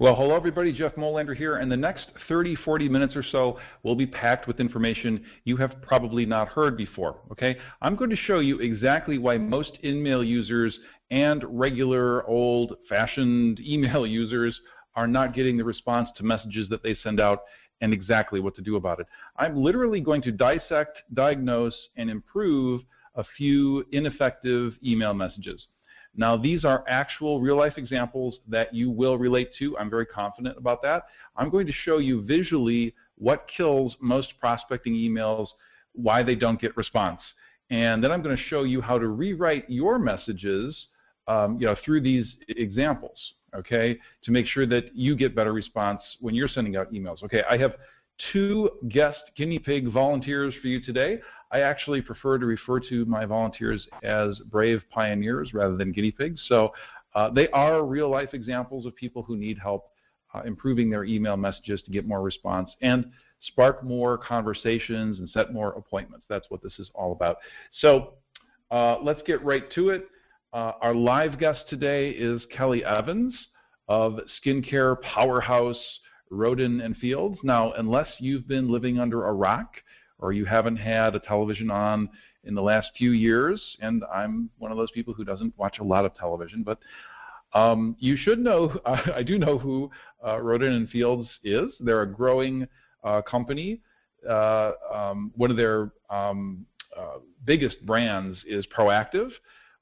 Well, hello everybody, Jeff Molander here, and the next 30, 40 minutes or so will be packed with information you have probably not heard before, okay? I'm going to show you exactly why most InMail users and regular old-fashioned email users are not getting the response to messages that they send out and exactly what to do about it. I'm literally going to dissect, diagnose, and improve a few ineffective email messages. Now, these are actual real life examples that you will relate to. I'm very confident about that. I'm going to show you visually what kills most prospecting emails, why they don't get response. And then I'm going to show you how to rewrite your messages um, you know, through these examples, okay, to make sure that you get better response when you're sending out emails. Okay, I have two guest guinea pig volunteers for you today. I actually prefer to refer to my volunteers as brave pioneers rather than guinea pigs. So uh, they are real life examples of people who need help uh, improving their email messages to get more response and spark more conversations and set more appointments. That's what this is all about. So uh, let's get right to it. Uh, our live guest today is Kelly Evans of skincare powerhouse Rodan and Fields. Now, unless you've been living under a rock, or you haven't had a television on in the last few years, and I'm one of those people who doesn't watch a lot of television, but um, you should know, I do know who uh, Rodan and Fields is. They're a growing uh, company. Uh, um, one of their um, uh, biggest brands is Proactiv.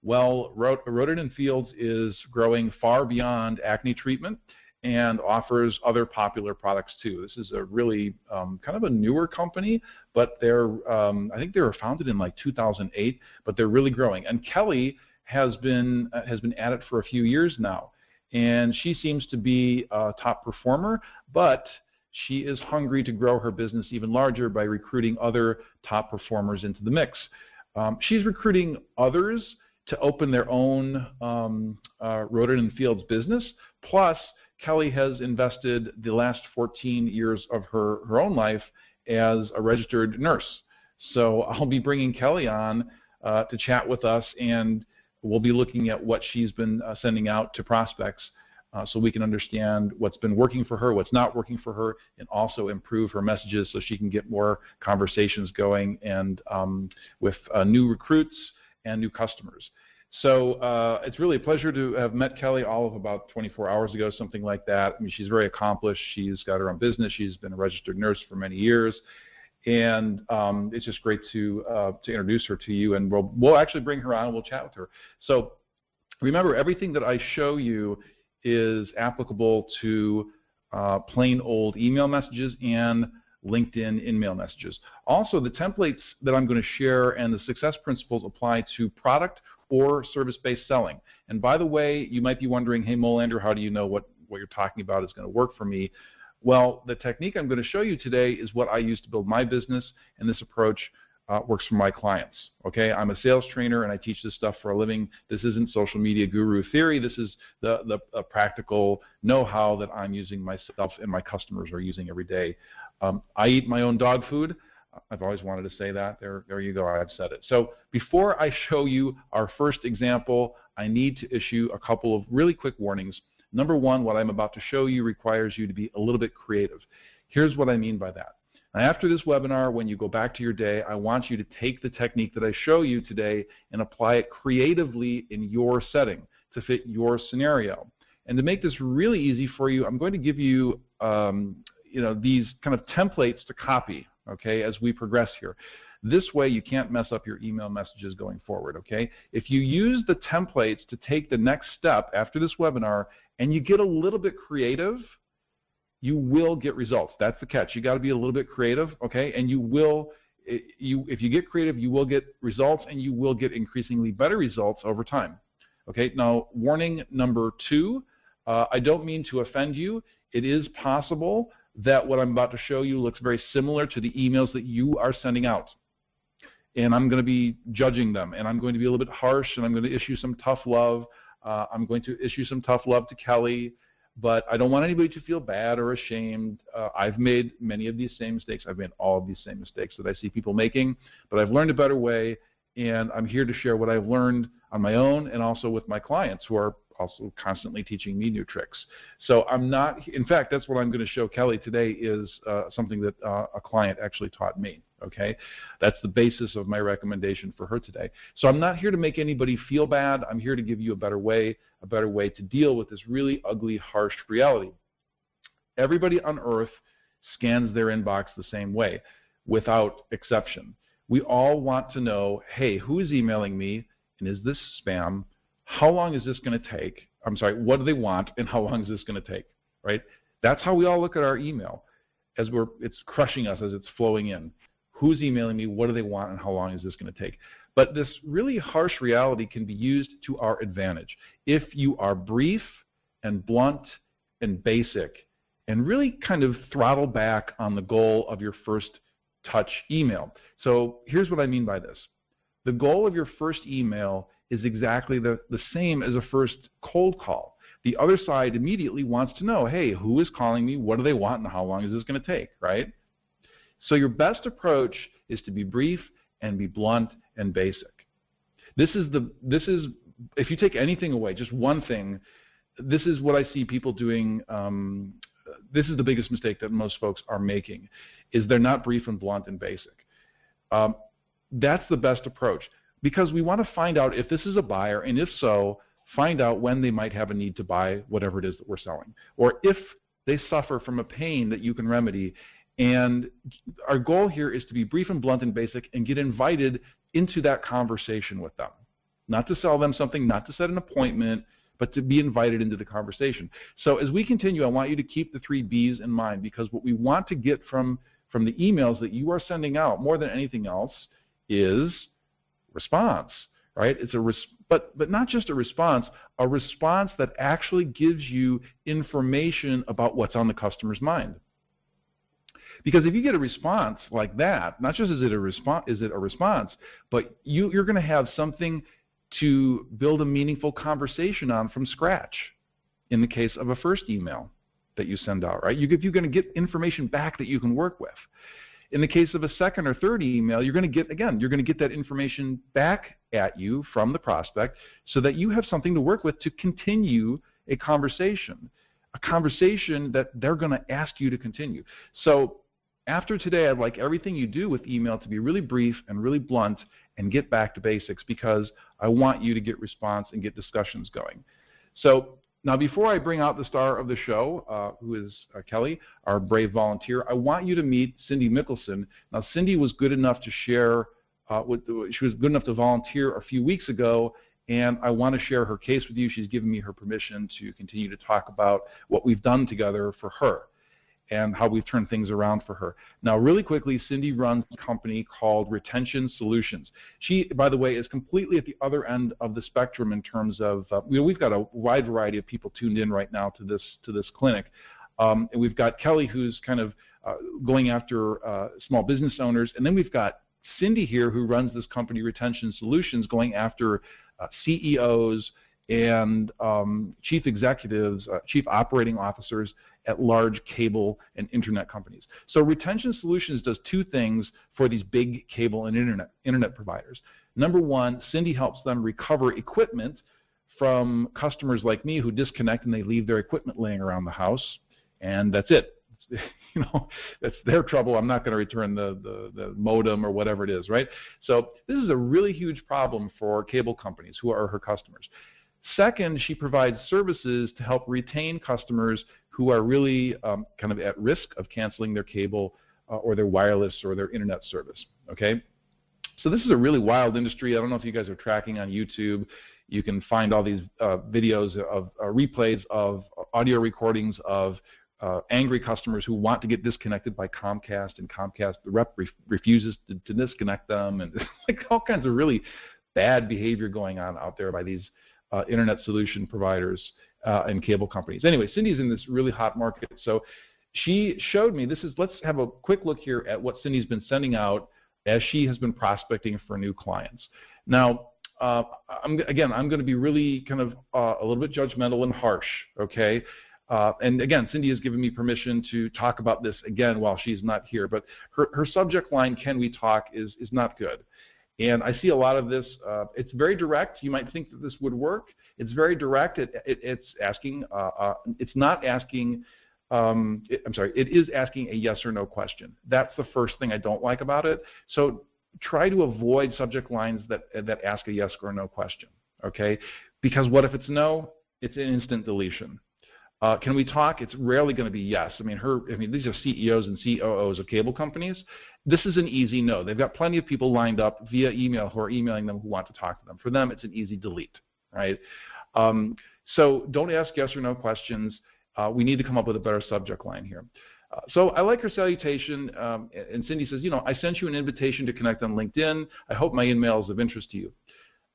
Well, Rodan and Fields is growing far beyond acne treatment and offers other popular products too. This is a really um, kind of a newer company, but they're um, I think they were founded in like 2008, but they're really growing. And Kelly has been uh, has been at it for a few years now, and she seems to be a top performer, but she is hungry to grow her business even larger by recruiting other top performers into the mix. Um, she's recruiting others to open their own um, uh, Rodan and Fields business. Plus, Kelly has invested the last 14 years of her, her own life as a registered nurse. So I'll be bringing Kelly on uh, to chat with us, and we'll be looking at what she's been uh, sending out to prospects uh, so we can understand what's been working for her, what's not working for her, and also improve her messages so she can get more conversations going and um, with uh, new recruits and new customers. So uh, it's really a pleasure to have met Kelly all of about 24 hours ago, something like that. I mean, she's very accomplished. She's got her own business. She's been a registered nurse for many years. And um, it's just great to uh, to introduce her to you, and we'll we'll actually bring her on and we'll chat with her. So remember, everything that I show you is applicable to uh, plain old email messages and LinkedIn InMail messages. Also, the templates that I'm going to share and the success principles apply to product or service-based selling. And by the way, you might be wondering, hey, Molander, how do you know what, what you're talking about is going to work for me? Well, the technique I'm going to show you today is what I use to build my business, and this approach uh, works for my clients. Okay, I'm a sales trainer and I teach this stuff for a living. This isn't social media guru theory. This is the, the practical know-how that I'm using myself and my customers are using every day. Um, I eat my own dog food. I've always wanted to say that. There, there you go. I've said it. So before I show you our first example, I need to issue a couple of really quick warnings. Number one, what I'm about to show you requires you to be a little bit creative. Here's what I mean by that. Now, after this webinar, when you go back to your day, I want you to take the technique that I show you today and apply it creatively in your setting to fit your scenario. And to make this really easy for you, I'm going to give you, um, you know, these kind of templates to copy okay, as we progress here. This way you can't mess up your email messages going forward, okay? If you use the templates to take the next step after this webinar and you get a little bit creative, you will get results. That's the catch. You got to be a little bit creative, okay? And you will you if you get creative, you will get results and you will get increasingly better results over time. Okay? Now, warning number 2, uh, I don't mean to offend you. It is possible that what I'm about to show you looks very similar to the emails that you are sending out. And I'm going to be judging them, and I'm going to be a little bit harsh, and I'm going to issue some tough love. Uh, I'm going to issue some tough love to Kelly, but I don't want anybody to feel bad or ashamed. Uh, I've made many of these same mistakes. I've made all of these same mistakes that I see people making, but I've learned a better way, and I'm here to share what I've learned on my own and also with my clients who are also constantly teaching me new tricks. So I'm not, in fact, that's what I'm going to show Kelly today is uh, something that uh, a client actually taught me. Okay, that's the basis of my recommendation for her today. So I'm not here to make anybody feel bad. I'm here to give you a better way, a better way to deal with this really ugly, harsh reality. Everybody on earth scans their inbox the same way, without exception. We all want to know, hey, who is emailing me, and is this spam? How long is this going to take? I'm sorry, what do they want, and how long is this going to take? Right? That's how we all look at our email, as we're it's crushing us as it's flowing in. Who's emailing me? What do they want, and how long is this going to take? But this really harsh reality can be used to our advantage if you are brief and blunt and basic and really kind of throttle back on the goal of your first touch email. So here's what I mean by this. The goal of your first email is exactly the, the same as a first cold call. The other side immediately wants to know, hey, who is calling me? What do they want? And how long is this going to take, right? So your best approach is to be brief and be blunt and basic. This is the this is if you take anything away, just one thing, this is what I see people doing um, this is the biggest mistake that most folks are making, is they're not brief and blunt and basic. Um, that's the best approach because we want to find out if this is a buyer, and if so, find out when they might have a need to buy whatever it is that we're selling, or if they suffer from a pain that you can remedy. And our goal here is to be brief and blunt and basic and get invited into that conversation with them. Not to sell them something, not to set an appointment, but to be invited into the conversation. So as we continue, I want you to keep the three B's in mind because what we want to get from, from the emails that you are sending out more than anything else is response, right? It's a res- but, but not just a response, a response that actually gives you information about what's on the customer's mind. Because if you get a response like that, not just is it a response, is it a response, but you, you're going to have something to build a meaningful conversation on from scratch in the case of a first email that you send out, right? You, you're going to get information back that you can work with. In the case of a second or third email, you're going to get, again, you're going to get that information back at you from the prospect so that you have something to work with to continue a conversation, a conversation that they're going to ask you to continue. So after today, I'd like everything you do with email to be really brief and really blunt and get back to basics because I want you to get response and get discussions going. So now before I bring out the star of the show, uh, who is uh, Kelly, our brave volunteer, I want you to meet Cindy Mickelson. Now Cindy was good enough to share, uh, with, she was good enough to volunteer a few weeks ago and I want to share her case with you. She's given me her permission to continue to talk about what we've done together for her and how we've turned things around for her. Now, really quickly, Cindy runs a company called Retention Solutions. She, by the way, is completely at the other end of the spectrum in terms of, uh, you know, we've got a wide variety of people tuned in right now to this, to this clinic. Um, and we've got Kelly, who's kind of uh, going after uh, small business owners. And then we've got Cindy here, who runs this company, Retention Solutions, going after uh, CEOs and um, chief executives, uh, chief operating officers at large cable and internet companies. So Retention Solutions does two things for these big cable and internet, internet providers. Number one, Cindy helps them recover equipment from customers like me who disconnect and they leave their equipment laying around the house, and that's it. you know, that's their trouble. I'm not going to return the, the, the, modem or whatever it is, right? So this is a really huge problem for cable companies who are her customers. Second, she provides services to help retain customers who are really um, kind of at risk of canceling their cable uh, or their wireless or their internet service. Okay, so this is a really wild industry. I don't know if you guys are tracking on YouTube. You can find all these uh, videos of uh, replays of audio recordings of uh, angry customers who want to get disconnected by Comcast, and Comcast the rep re refuses to, to, disconnect them, and like all kinds of really bad behavior going on out there by these uh, internet solution providers uh, and cable companies. Anyway, Cindy's in this really hot market. So she showed me this is let's have a quick look here at what Cindy's been sending out as she has been prospecting for new clients. Now, uh, I'm, again, I'm going to be really kind of uh, a little bit judgmental and harsh, okay? Uh, and again, Cindy has given me permission to talk about this again while she's not here. But her, her subject line, "Can we talk?" is is not good. And I see a lot of this. Uh, it's very direct. You might think that this would work. It's very direct. It, it, it's asking. Uh, uh, it's not asking. Um, it, I'm sorry. It is asking a yes or no question. That's the first thing I don't like about it. So try to avoid subject lines that that ask a yes or no question. Okay? Because what if it's no? It's an instant deletion. Uh, can we talk? It's rarely going to be yes. I mean, her. I mean, these are CEOs and COOs of cable companies. This is an easy no. They've got plenty of people lined up via email who are emailing them who want to talk to them. For them, it's an easy delete, right? Um, so don't ask yes or no questions. Uh, we need to come up with a better subject line here. Uh, so I like her salutation, um, and Cindy says, you know, I sent you an invitation to connect on LinkedIn. I hope my email is of interest to you.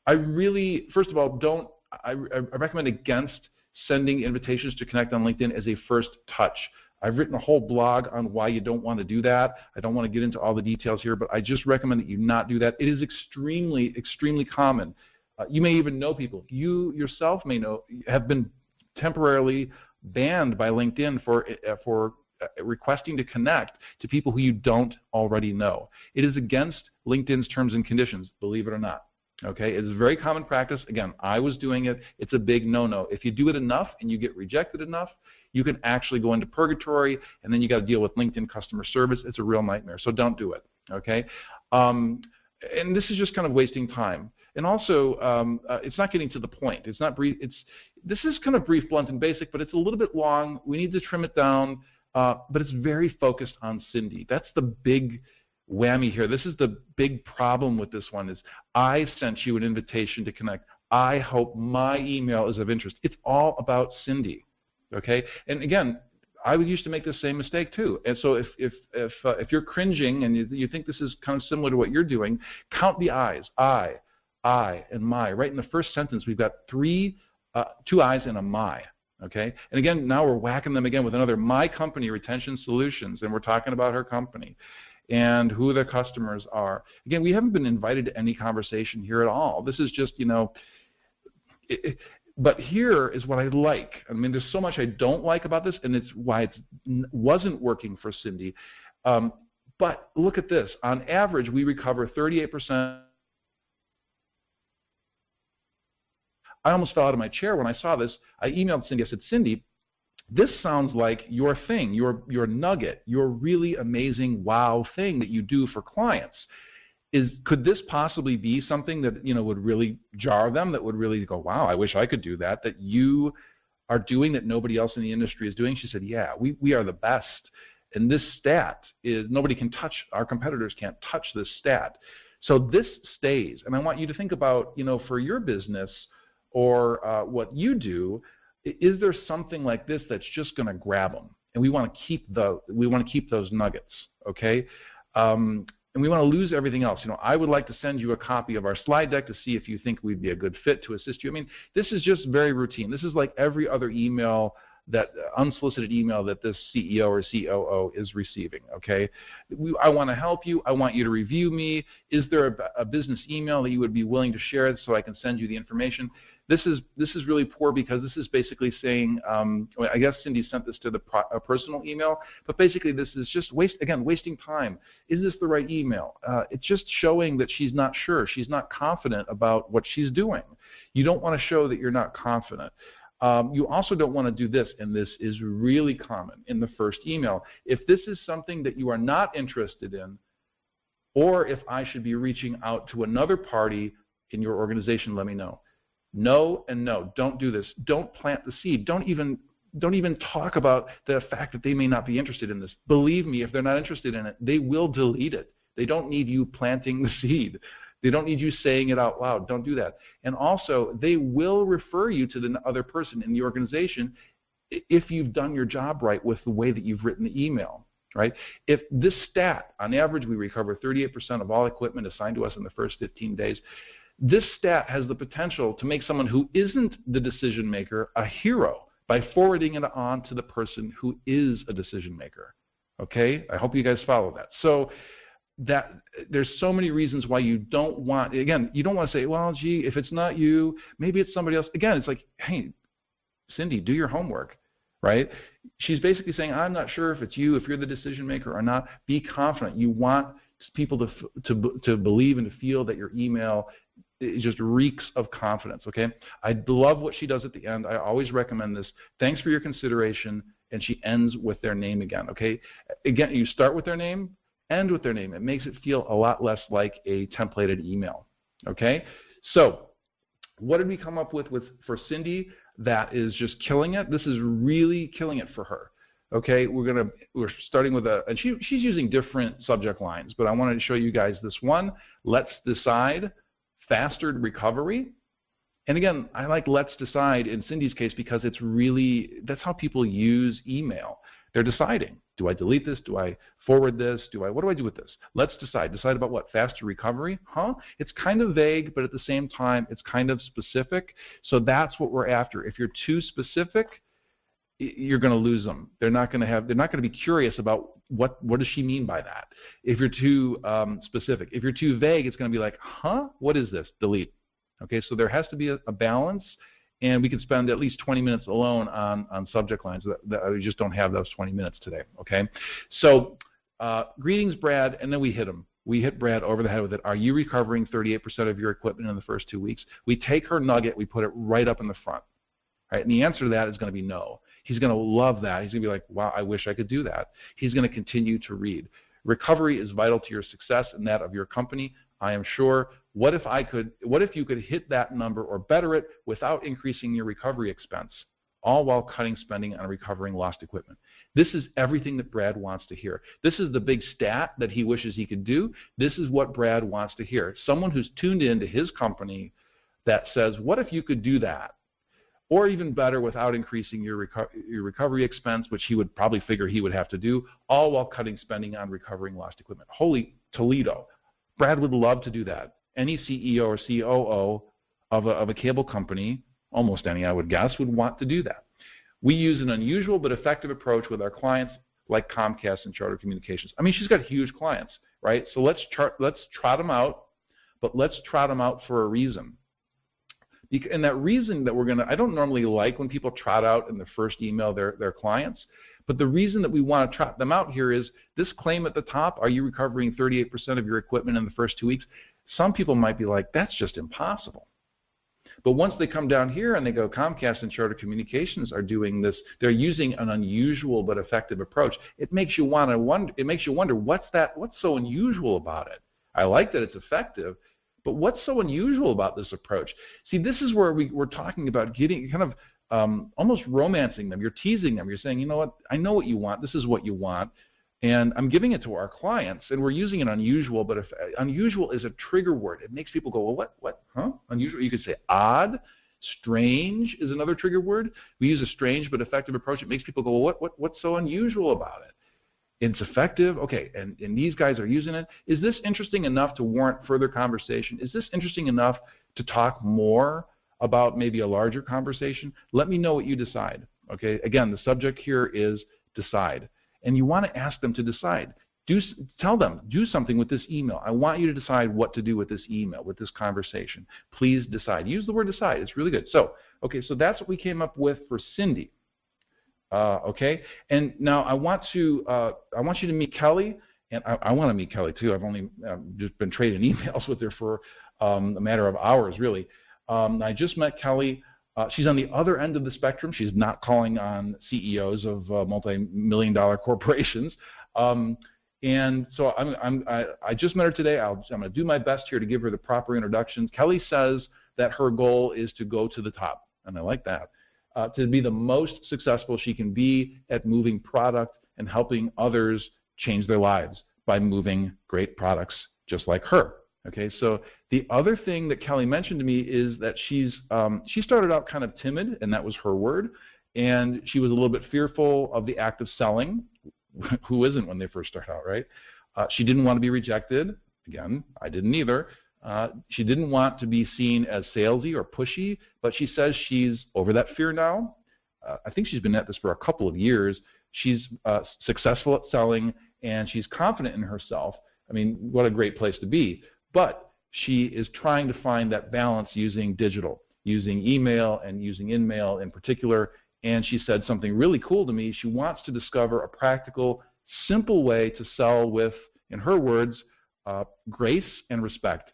I really, first of all, don't. I, I recommend against sending invitations to connect on LinkedIn as a first touch. I've written a whole blog on why you don't want to do that. I don't want to get into all the details here, but I just recommend that you not do that. It is extremely, extremely common. Uh, you may even know people. You yourself may know have been temporarily banned by LinkedIn for uh, for uh, requesting to connect to people who you don't already know. It is against LinkedIn's terms and conditions, believe it or not. Okay, it's a very common practice. Again, I was doing it. It's a big no-no. If you do it enough and you get rejected enough, you can actually go into purgatory, and then you got to deal with LinkedIn customer service. It's a real nightmare. So don't do it. Okay, um, and this is just kind of wasting time. And also, um, uh, it's not getting to the point. It's not brief. It's this is kind of brief, blunt, and basic, but it's a little bit long. We need to trim it down. Uh, but it's very focused on Cindy. That's the big whammy here. This is the big problem with this one is I sent you an invitation to connect. I hope my email is of interest. It's all about Cindy. Okay? And again, I used to make the same mistake too. And so if if if uh, if you're cringing and you, you think this is kind of similar to what you're doing, count the I's. I, I, and my. Right in the first sentence, we've got three, uh, two I's and a my. Okay. And again, now we're whacking them again with another my company retention solutions, and we're talking about her company and who the customers are. Again, we haven't been invited to any conversation here at all. This is just you know. It, but here is what I like. I mean, there's so much I don't like about this, and it's why it wasn't working for Cindy. Um, but look at this. On average, we recover 38%. I almost fell out of my chair when I saw this. I emailed Cindy. I said, Cindy, this sounds like your thing, your, your nugget, your really amazing wow thing that you do for clients. Is could this possibly be something that you know would really jar them that would really go wow i wish i could do that that you are doing that nobody else in the industry is doing? She said yeah we, we are the best. And this stat is nobody can touch our competitors can't touch this stat. So this stays. And i want you to think about you know for your business or uh, what you do is there something like this that's just going to grab them and we want to keep the we want to keep those nuggets okay um, and we want to lose everything else. You know, I would like to send you a copy of our slide deck to see if you think we'd be a good fit to assist you. I mean, this is just very routine. This is like every other email that uh, unsolicited email that this CEO or COO is receiving. Okay, we, I want to help you. I want you to review me. Is there a, a business email that you would be willing to share so I can send you the information? This is this is really poor because this is basically saying, um, I guess Cindy sent this to the pro, personal email, but basically this is just waste again wasting time. Is this the right email? Uh, it's just showing that she's not sure. She's not confident about what she's doing. You don't want to show that you're not confident. Um, you also don't want to do this, and this is really common in the first email. If this is something that you are not interested in, or if I should be reaching out to another party in your organization, let me know. No and no. Don't do this. Don't plant the seed. Don't even don't even talk about the fact that they may not be interested in this. Believe me, if they're not interested in it, they will delete it. They don't need you planting the seed. They don't need you saying it out loud. Don't do that. And also, they will refer you to the other person in the organization if you've done your job right with the way that you've written the email. Right? If this stat, on average, we recover 38% of all equipment assigned to us in the first 15 days. This stat has the potential to make someone who isn't the decision maker a hero by forwarding it on to the person who is a decision maker. Okay? I hope you guys follow that. So that there's so many reasons why you don't want again, you don't want to say, well, gee, if it's not you, maybe it's somebody else. Again, it's like, hey, Cindy, do your homework, right? She's basically saying, I'm not sure if it's you, if you're the decision maker or not. Be confident. You want people to, to, to believe and to feel that your email it just reeks of confidence, okay? I love what she does at the end. I always recommend this. Thanks for your consideration. And she ends with their name again, okay? Again, you start with their name, end with their name. It makes it feel a lot less like a templated email, okay? So what did we come up with, with for Cindy that is just killing it? This is really killing it for her. Okay, we're gonna we're starting with a and she she's using different subject lines, but I wanted to show you guys this one. Let's decide faster recovery. And again, I like let's decide in Cindy's case because it's really, that's how people use email. They're deciding, do I delete this? Do I forward this? Do I, what do I do with this? Let's decide. Decide about what? Faster recovery? Huh? It's kind of vague, but at the same time, it's kind of specific. So that's what we're after. If you're too specific, you're going to lose them. They're not going to have. They're not going to be curious about what what does she mean by that. If you're too um, specific, if you're too vague, it's going to be like, huh, what is this? Delete. Okay, so there has to be a, a balance, and we can spend at least 20 minutes alone on on subject lines. That, that we just don't have those 20 minutes today. Okay, so uh, greetings, Brad, and then we hit him. We hit Brad over the head with it. Are you recovering 38% of your equipment in the first two weeks? We take her nugget, we put it right up in the front. Right? And the answer to that is going to be no. He's going to love that. He's going to be like, wow, I wish I could do that. He's going to continue to read. Recovery is vital to your success and that of your company. I am sure. What if I could? What if you could hit that number or better it without increasing your recovery expense, all while cutting spending on recovering lost equipment? This is everything that Brad wants to hear. This is the big stat that he wishes he could do. This is what Brad wants to hear. Someone who's tuned into his company that says, "What if you could do that?" Or even better without increasing your, reco your recovery expense, which he would probably figure he would have to do, all while cutting spending on recovering lost equipment. Holy Toledo. Brad would love to do that. Any CEO or COO of a, of a cable company, almost any I would guess, would want to do that. We use an unusual but effective approach with our clients like Comcast and Charter Communications. I mean, she's got huge clients, right? So let's, let's trot them out, but let's trot them out for a reason and that reason that we're going to, I don't normally like when people trot out in the first email their, their clients, but the reason that we want to trot them out here is this claim at the top, are you recovering 38% of your equipment in the first two weeks? Some people might be like, that's just impossible. But once they come down here and they go, Comcast and Charter Communications are doing this, they're using an unusual but effective approach. It makes you want to wonder. It makes you wonder what's that? What's so unusual about it? I like that it's effective, but what's so unusual about this approach? See, this is where we, we're talking about getting kind of um, almost romancing them. You're teasing them. You're saying, you know what, I know what you want. This is what you want. And I'm giving it to our clients, and we're using an unusual, but if unusual is a trigger word. It makes people go, well, what, what, huh? Unusual. You could say odd, strange is another trigger word. We use a strange but effective approach. It makes people go, well, what, what, what's so unusual about it? It's effective. Okay, and, and these guys are using it. Is this interesting enough to warrant further conversation? Is this interesting enough to talk more about maybe a larger conversation? Let me know what you decide. Okay, again, the subject here is decide. And you want to ask them to decide. Do, tell them, do something with this email. I want you to decide what to do with this email, with this conversation. Please decide. Use the word decide. It's really good. So, okay, so that's what we came up with for Cindy. Uh, okay, and now I want to uh, I want you to meet Kelly, and I, I want to meet Kelly too. I've only uh, just been trading emails with her for um, a matter of hours, really. Um, I just met Kelly. Uh, she's on the other end of the spectrum. She's not calling on CEOs of uh, multi-million dollar corporations. Um, and so I'm, I'm, I, I just met her today. i am going to do my best here to give her the proper introduction. Kelly says that her goal is to go to the top, and I like that uh, to be the most successful she can be at moving product and helping others change their lives by moving great products just like her. Okay, so the other thing that Kelly mentioned to me is that she's um, she started out kind of timid, and that was her word, and she was a little bit fearful of the act of selling. Who isn't when they first start out, right? Uh, she didn't want to be rejected. Again, I didn't either. Uh, she didn't want to be seen as salesy or pushy, but she says she's over that fear now. Uh, I think she's been at this for a couple of years. She's uh, successful at selling, and she's confident in herself. I mean, what a great place to be. But she is trying to find that balance using digital, using email and using InMail in particular. And she said something really cool to me. She wants to discover a practical, simple way to sell with, in her words, uh, grace and respect.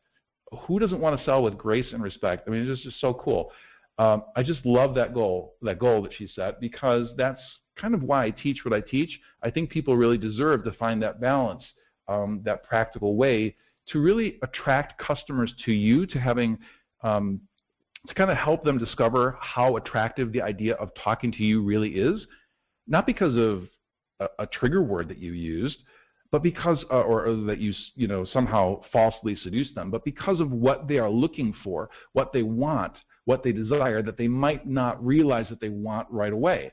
Who doesn't want to sell with grace and respect? I mean, it's just so cool. Um, I just love that goal, that goal that she set, because that's kind of why I teach what I teach. I think people really deserve to find that balance, um, that practical way to really attract customers to you, to having um, to kind of help them discover how attractive the idea of talking to you really is, not because of a, a trigger word that you used, but because, uh, or, or, that you, you know, somehow falsely seduce them, but because of what they are looking for, what they want, what they desire, that they might not realize that they want right away.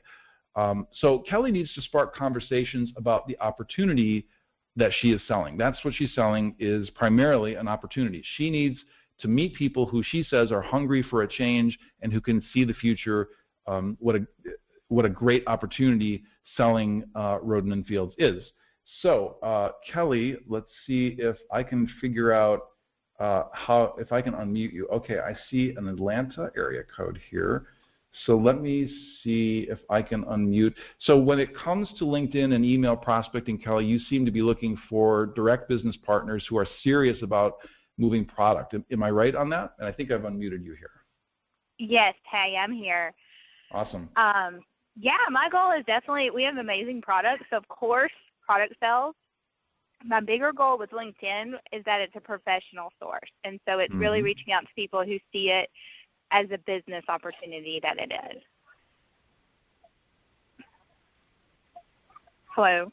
Um, so Kelly needs to spark conversations about the opportunity that she is selling. That's what she's selling is primarily an opportunity. She needs to meet people who she says are hungry for a change and who can see the future. Um, what a what a great opportunity selling uh, Rodan and Fields is. So uh, Kelly, let's see if I can figure out uh, how if I can unmute you. Okay, I see an Atlanta area code here. So let me see if I can unmute. So when it comes to LinkedIn and email prospecting, Kelly, you seem to be looking for direct business partners who are serious about moving product. Am, am I right on that? And I think I've unmuted you here. Yes, hey, I'm here. Awesome. Um, yeah, my goal is definitely we have amazing products. Of course, product sales. My bigger goal with LinkedIn is that it's a professional source, and so it's mm-hmm. really reaching out to people who see it as a business opportunity that it is. Hello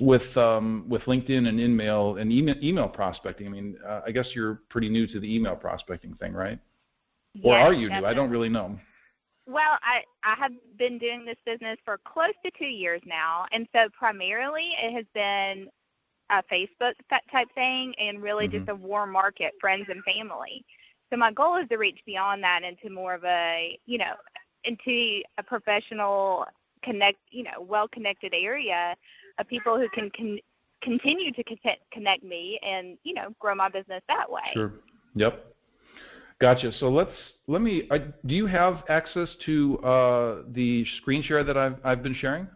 with um, with LinkedIn and email and email, email prospecting. I mean, uh, I guess you're pretty new to the email prospecting thing, right? Yes, or are you definitely. new? I don't really know. Well, I I have been doing this business for close to two years now, and so primarily it has been a Facebook type thing, and really mm-hmm. just a warm market, friends and family. So my goal is to reach beyond that into more of a you know into a professional connect you know well connected area of people who can con- continue to connect me and you know grow my business that way. Sure. Yep. Gotcha. So let's let me. I, do you have access to uh, the screen share that I've I've been sharing?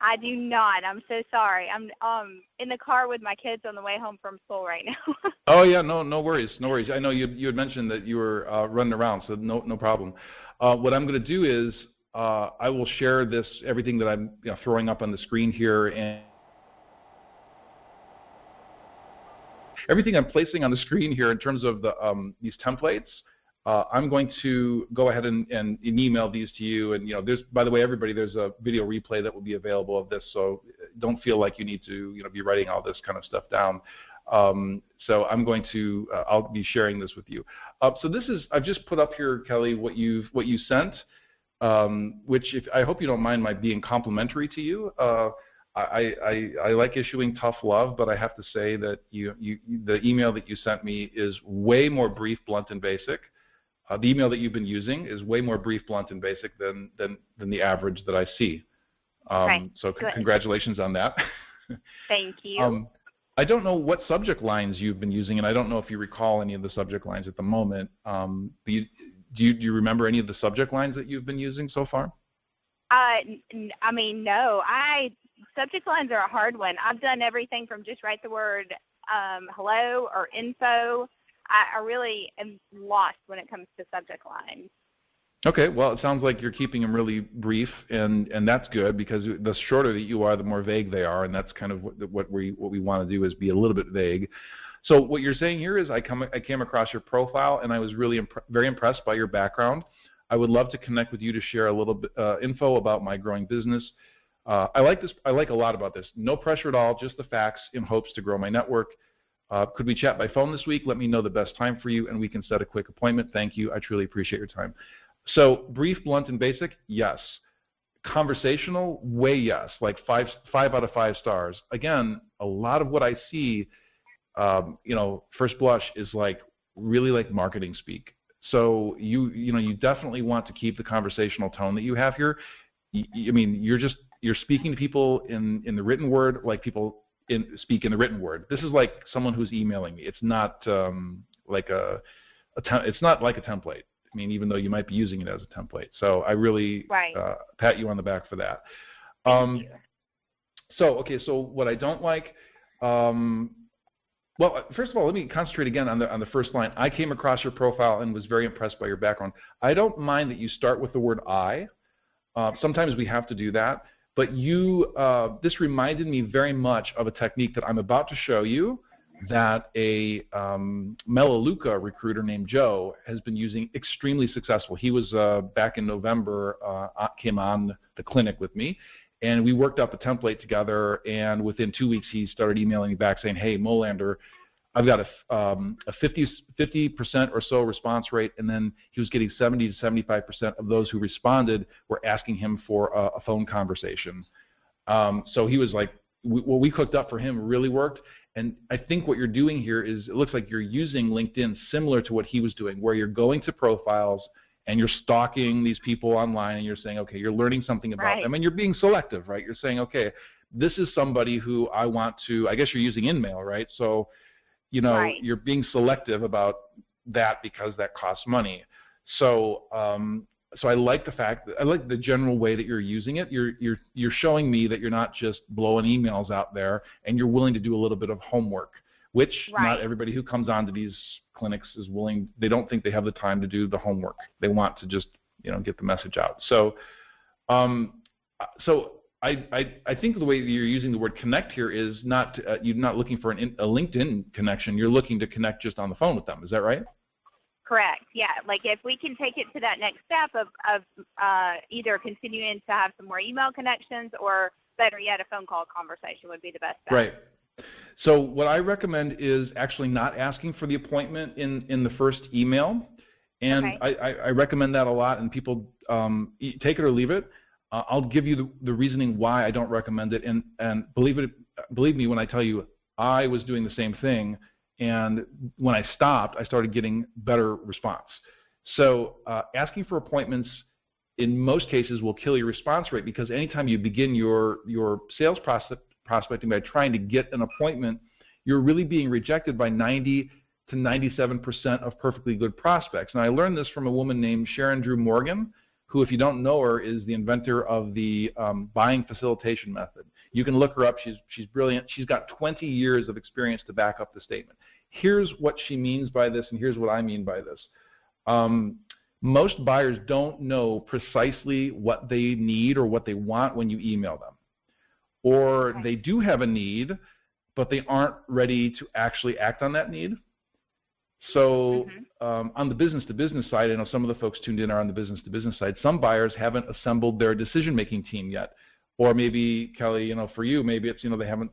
I do not. I'm so sorry. I'm um in the car with my kids on the way home from school right now. oh yeah, no no worries, no worries. I know you you had mentioned that you were uh, running around, so no no problem. Uh, what I'm going to do is uh, I will share this, everything that I'm you know, throwing up on the screen here, and everything I'm placing on the screen here in terms of the, um, these templates. Uh, I'm going to go ahead and, and, and, email these to you. And you know, there's by the way, everybody, there's a video replay that will be available of this. So don't feel like you need to you know be writing all this kind of stuff down. Um, so I'm going to uh, I'll be sharing this with you. Uh, so this is I've just put up here, Kelly, what you've what you sent um, which if, I hope you don't mind my being complimentary to you. I, I, I, like issuing tough love, but I have to say that you, you, the email that you sent me is way more brief, blunt, and basic. Uh, the email that you've been using is way more brief, blunt, and basic than, than, than the average that I see. Um, right. So c- congratulations on that. Thank you. Um, I don't know what subject lines you've been using, and I don't know if you recall any of the subject lines at the moment. Um, you, do you, do you remember any of the subject lines that you've been using so far? Uh, I mean, no. I subject lines are a hard one. I've done everything from just write the word um, hello or info. I, I really am lost when it comes to subject lines. Okay, well, it sounds like you're keeping them really brief, and and that's good because the shorter that you are, the more vague they are, and that's kind of what, what we what we want to do is be a little bit vague. So what you're saying here is I, come, I came across your profile and I was really imp- very impressed by your background. I would love to connect with you to share a little bit uh, info about my growing business. Uh, I like this. I like a lot about this. No pressure at all, just the facts in hopes to grow my network. Uh, could we chat by phone this week? Let me know the best time for you, and we can set a quick appointment. Thank you. I truly appreciate your time. So, brief, blunt, and basic, yes. Conversational, way yes. Like five, five out of five stars. Again, a lot of what I see um, you know, first blush is like really like marketing speak. So you you know you definitely want to keep the conversational tone that you have here. I mean, you're just you're speaking to people in in the written word like people in speak in the written word. This is like someone who's emailing me. It's not um, like a, a te- it's not like a template. I mean, even though you might be using it as a template. So I really right. uh, pat you on the back for that. Um, so okay, so what I don't like, um, Well, first of all, let me concentrate again on the on the first line. I came across your profile and was very impressed by your background. I don't mind that you start with the word I. Uh, sometimes we have to do that, but you uh, this reminded me very much of a technique that I'm about to show you that a um, Melaleuca recruiter named Joe has been using extremely successful. He was uh, back in November, uh, came on the clinic with me, and we worked out the template together. And within two weeks, he started emailing me back saying, "Hey, Molander, I've got a, um, a 50 percent or so response rate." And then he was getting 70 to 75 percent of those who responded were asking him for a, a phone conversation. Um, so he was like, we, "What we cooked up for him really worked." And I think what you're doing here is it looks like you're using LinkedIn similar to what he was doing, where you're going to profiles and you're stalking these people online and you're saying, okay, you're learning something about right. them and you're being selective, right? You're saying, okay, this is somebody who I want to, I guess you're using InMail, right? So, you know, right. you're being selective about that because that costs money. So, um, so I like the fact that I like the general way that you're using it. You're you're you're showing me that you're not just blowing emails out there, and you're willing to do a little bit of homework which right. not everybody who comes onto these clinics is willing. They don't think they have the time to do the homework. They want to just you know get the message out. So, um, so I, I, I think the way you're using the word connect here is not uh, you're not looking for an, a LinkedIn connection. You're looking to connect just on the phone with them. Is that right? Correct. Yeah. Like if we can take it to that next step of, of uh, either continuing to have some more email connections or better yet, a phone call conversation would be the best. Bet. Right. So what I recommend is actually not asking for the appointment in, in the first email. And okay. I, I, recommend that a lot, and people um, take it or leave it. Uh, I'll give you the, the, reasoning why I don't recommend it, and, and believe it, believe me when I tell you, I was doing the same thing, and when I stopped, I started getting better response. So uh, asking for appointments in most cases will kill your response rate because anytime you begin your your sales process prospecting by trying to get an appointment, you're really being rejected by 90 to 97% of perfectly good prospects. And I learned this from a woman named Sharon Drew Morgan, who, if you don't know her, is the inventor of the um, buying facilitation method. You can look her up. She's, she's brilliant. She's got 20 years of experience to back up the statement. Here's what she means by this, and here's what I mean by this. Um, most buyers don't know precisely what they need or what they want when you email them or they do have a need, but they aren't ready to actually act on that need. So mm-hmm. um, on the business to business side, I know some of the folks tuned in are on the business to business side. Some buyers haven't assembled their decision making team yet, or maybe Kelly, you know, for you, maybe it's you know they haven't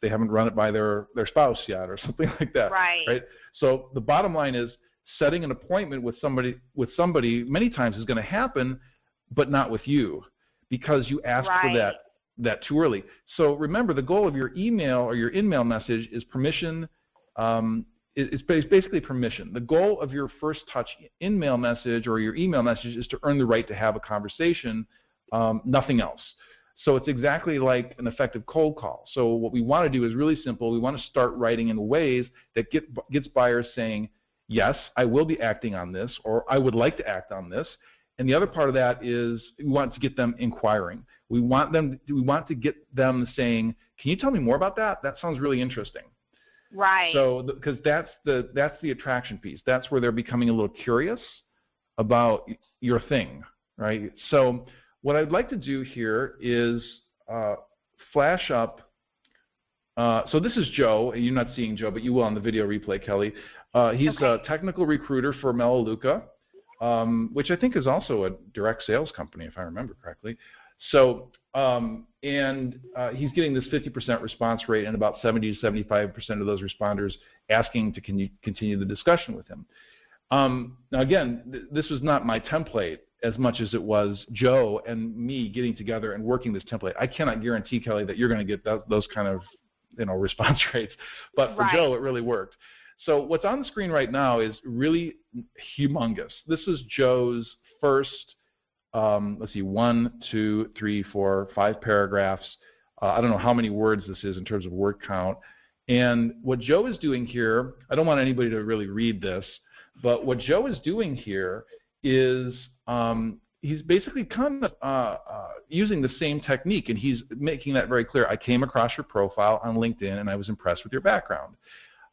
they haven't run it by their their spouse yet, or something like that. Right. Right. So the bottom line is setting an appointment with somebody with somebody many times is going to happen, but not with you because you asked right. for that that too early. So remember, the goal of your email or your in-mail message is permission. Um, it's basically permission. The goal of your first touch in-mail message or your email message is to earn the right to have a conversation, um, nothing else. So it's exactly like an effective cold call. So what we want to do is really simple. We want to start writing in ways that get, gets buyers saying, yes, I will be acting on this, or I would like to act on this. And the other part of that is we want to get them inquiring. We want them. We want to get them saying, "Can you tell me more about that? That sounds really interesting." Right. So because that's the that's the attraction piece. That's where they're becoming a little curious about your thing, right? So what I'd like to do here is uh, flash up. Uh, so this is Joe. You're not seeing Joe, but you will on the video replay, Kelly. Uh, he's okay. a technical recruiter for Melaleuca, um, which I think is also a direct sales company, if I remember correctly. So, um, and uh, he's getting this 50% response rate and about 70 to 75% of those responders asking to con- continue the discussion with him. Um, now, again, th- this was not my template as much as it was Joe and me getting together and working this template. I cannot guarantee, Kelly, that you're going to get th- those kind of you know response rates, but for right. Joe, it really worked. So what's on the screen right now is really humongous. This is Joe's first um, let's see, one, two, three, four, five paragraphs. Uh, I don't know how many words this is in terms of word count. And what Joe is doing here, I don't want anybody to really read this, but what Joe is doing here is um, he's basically kind of uh, uh, using the same technique, and he's making that very clear. I came across your profile on LinkedIn, and I was impressed with your background.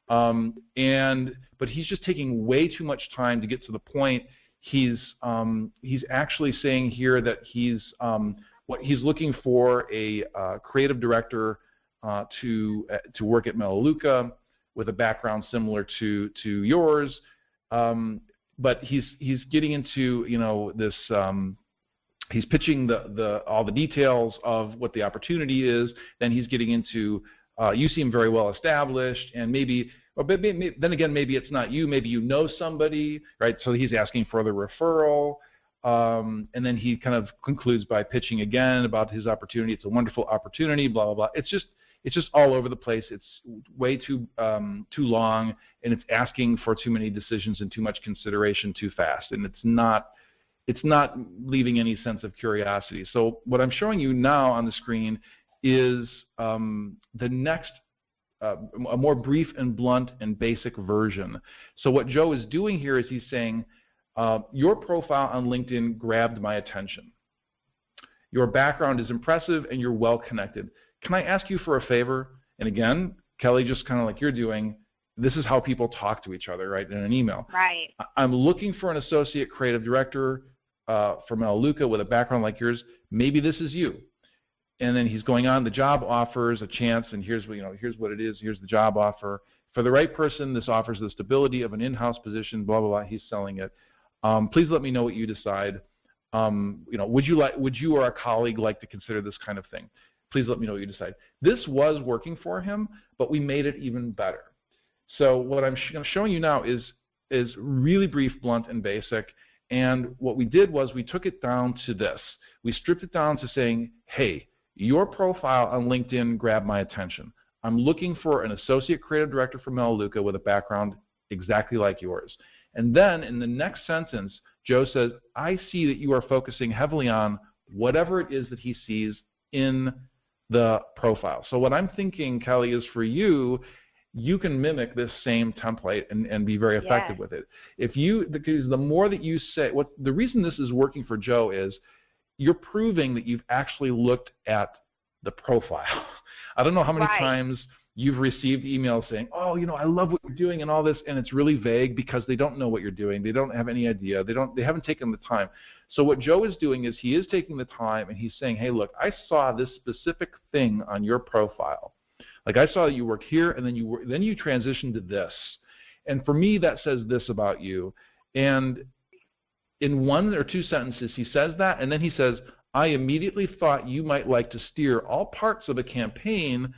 Um, and but he's just taking way too much time to get to the point. He's um, he's actually saying here that he's um, what he's looking for a uh, creative director uh, to uh, to work at Melaleuca with a background similar to to yours. Um, but he's he's getting into you know this um, he's pitching the, the all the details of what the opportunity is. Then he's getting into uh, you seem very well established, and maybe, or maybe, then again, maybe it's not you. Maybe you know somebody, right? So he's asking for the referral, um, and then he kind of concludes by pitching again about his opportunity. It's a wonderful opportunity, blah blah blah. It's just it's just all over the place. It's way too um, too long, and it's asking for too many decisions and too much consideration too fast, and it's not it's not leaving any sense of curiosity. So what I'm showing you now on the screen is um, the next uh, a more brief and blunt and basic version. So what Joe is doing here is he's saying, uh, your profile on LinkedIn grabbed my attention. Your background is impressive and you're well connected. Can I ask you for a favor? And again, Kelly, just kind of like you're doing, this is how people talk to each other, right, in an email. Right. I'm looking for an associate creative director uh, from Melaleuca with a background like yours, maybe this is you. And then he's going on, the job offers a chance, and here's what, you know, here's what it is, here's the job offer. For the right person, this offers the stability of an in-house position, blah, blah, blah, he's selling it. Um, please let me know what you decide. Um, you know, would you like, would you or a colleague like to consider this kind of thing? Please let me know what you decide. This was working for him, but we made it even better. So what I'm, sh I'm showing you now is, is really brief, blunt, and basic. And what we did was we took it down to this. We stripped it down to saying, hey, your profile on LinkedIn grabbed my attention. I'm looking for an associate creative director for Melaleuca with a background exactly like yours. And then in the next sentence, Joe says, I see that you are focusing heavily on whatever it is that he sees in the profile. So what I'm thinking, Kelly, is for you you can mimic this same template and, and be very effective with it. If you because the more that you say what the reason this is working for Joe is you're proving that you've actually looked at the profile. I don't know how many right. times you've received emails saying, "Oh, you know, I love what you're doing and all this," and it's really vague because they don't know what you're doing. They don't have any idea. They don't. They haven't taken the time. So what Joe is doing is he is taking the time and he's saying, "Hey, look, I saw this specific thing on your profile." Like I saw that you worked here, and then you were, then you transitioned to this, and for me that says this about you. And in one or two sentences, he says that, and then he says, "I immediately thought you might like to steer all parts of a campaign."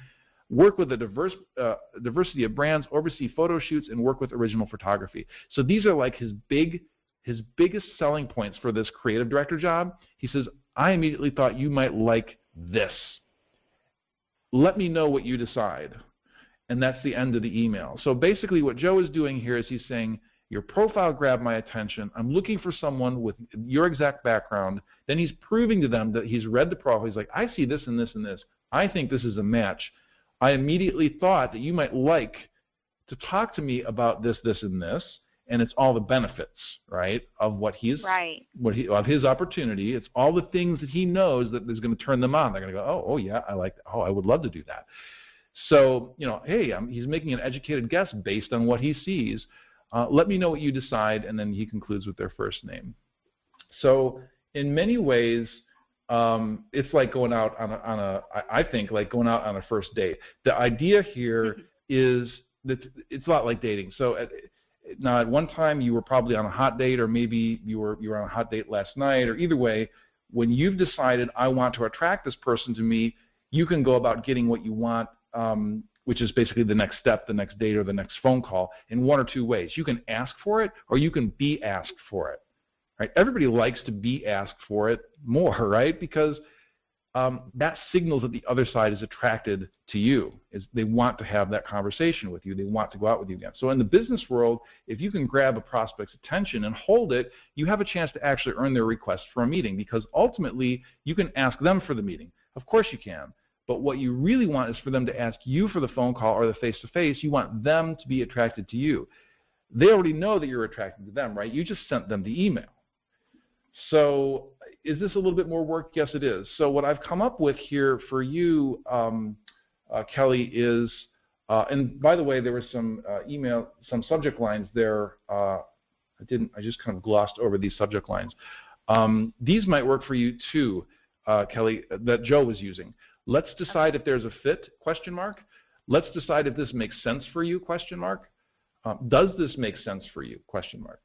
work with a diverse uh, diversity of brands, oversee photo shoots, and work with original photography. So these are like his big, his biggest selling points for this creative director job. He says, I immediately thought you might like this let me know what you decide. And that's the end of the email. So basically what Joe is doing here is he's saying, your profile grabbed my attention. I'm looking for someone with your exact background. Then he's proving to them that he's read the profile. He's like, I see this and this and this. I think this is a match. I immediately thought that you might like to talk to me about this, this, and this and it's all the benefits, right, of what he's right. what he of his opportunity. It's all the things that he knows that is going to turn them on. They're going to go, oh, oh yeah, I like, that. oh, I would love to do that. So you know, hey, I'm, he's making an educated guess based on what he sees. Uh, let me know what you decide, and then he concludes with their first name. So in many ways, um, it's like going out on a, on a, I think, like going out on a first date. The idea here is that it's a lot like dating. So at, now at one time you were probably on a hot date or maybe you were you were on a hot date last night or either way when you've decided I want to attract this person to me you can go about getting what you want um, which is basically the next step the next date or the next phone call in one or two ways you can ask for it or you can be asked for it right everybody likes to be asked for it more right because um, that signals that the other side is attracted to you. Is they want to have that conversation with you. They want to go out with you again. So in the business world, if you can grab a prospect's attention and hold it, you have a chance to actually earn their request for a meeting because ultimately you can ask them for the meeting. Of course you can. But what you really want is for them to ask you for the phone call or the face-to-face. You want them to be attracted to you. They already know that you're attracted to them, right? You just sent them the email. So is this a little bit more work? Yes, it is. So what I've come up with here for you, um, uh, Kelly, is Uh, and by the way, there was some uh, email, some subject lines there. Uh, I didn't. I just kind of glossed over these subject lines. Um, these might work for you too, uh, Kelly, that Joe was using. Let's decide if there's a fit? Question mark. Let's decide if this makes sense for you? Question mark. Um, does this make sense for you? Question mark.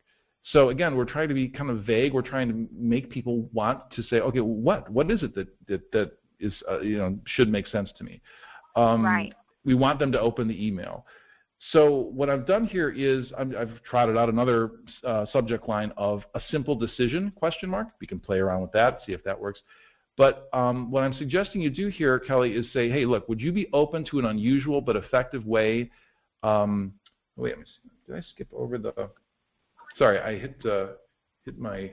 So again, we're trying to be kind of vague. We're trying to make people want to say, okay, what what is it that that, that is uh, you know should make sense to me? Um, right. We want them to open the email. So what I've done here is i have trotted out another uh, subject line of a simple decision question mark. We can play around with that, see if that works. But um, what I'm suggesting you do here, Kelly, is say, hey, look, would you be open to an unusual but effective way? Um, wait, did I skip over the? Sorry, I hit uh, hit my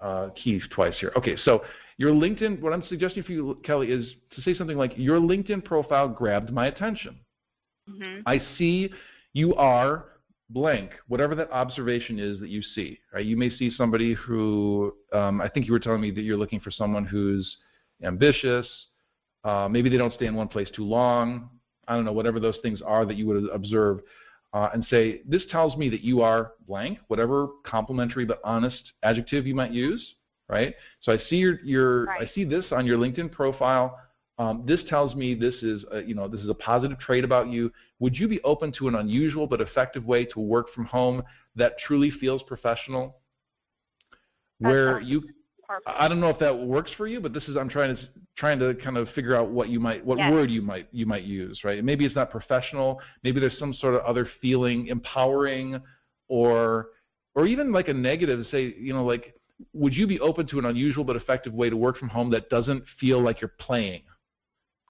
uh, keys twice here. Okay, so your LinkedIn. What I'm suggesting for you, Kelly, is to say something like, your LinkedIn profile grabbed my attention. Mm-hmm. I see you are blank, whatever that observation is that you see. Right? You may see somebody who, um, I think you were telling me that you're looking for someone who's ambitious. Uh, maybe they don't stay in one place too long. I don't know, whatever those things are that you would observe. Uh, and say, this tells me that you are blank, whatever complimentary but honest adjective you might use, right? So I see your, your right. I see this on your LinkedIn profile. Um, this tells me this is a, you know this is a positive trait about you. Would you be open to an unusual but effective way to work from home that truly feels professional? Where you I don't know if that works for you, but this is I'm trying to trying to kind of figure out what you might what yes. word you might you might use, right? Maybe it's not professional, maybe there's some sort of other feeling, empowering or or even like a negative say, you know, like would you be open to an unusual but effective way to work from home that doesn't feel like you're playing?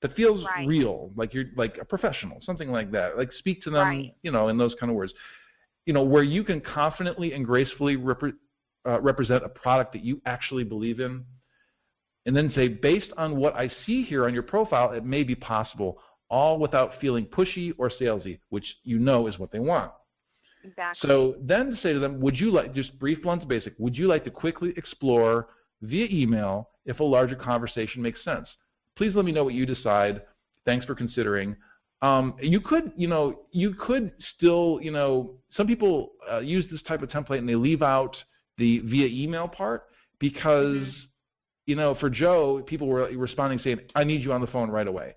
That feels right. real, like you're like a professional, something like that. Like speak to them, right. you know, in those kind of words. You know, where you can confidently and gracefully repre- uh, represent a product that you actually believe in, and then say, based on what I see here on your profile, it may be possible, all without feeling pushy or salesy, which you know is what they want. Exactly. So then to say to them, would you like, just brief, blunt, basic, would you like to quickly explore via email if a larger conversation makes sense? Please let me know what you decide. Thanks for considering. Um, you could, you know, you could still, you know, some people uh, use this type of template and they leave out the via email part because, mm-hmm. you know, for Joe, people were responding saying, "I need you on the phone right away."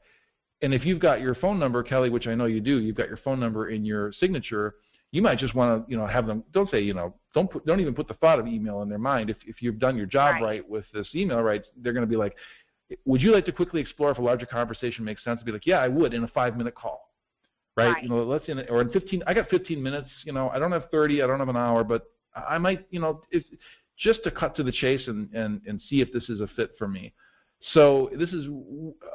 And if you've got your phone number, Kelly, which I know you do, you've got your phone number in your signature. You might just want to, you know, have them. Don't say, you know, don't put, don't even put the thought of email in their mind. If if you've done your job right, right with this email right, they're going to be like, would you like to quickly explore if a larger conversation makes sense? Be like, yeah, I would in a five minute call, right? right. You know, let's in or in 15. I got 15 minutes. You know, I don't have 30. I don't have an hour, but I might, you know, if, just to cut to the chase and and and see if this is a fit for me. So this is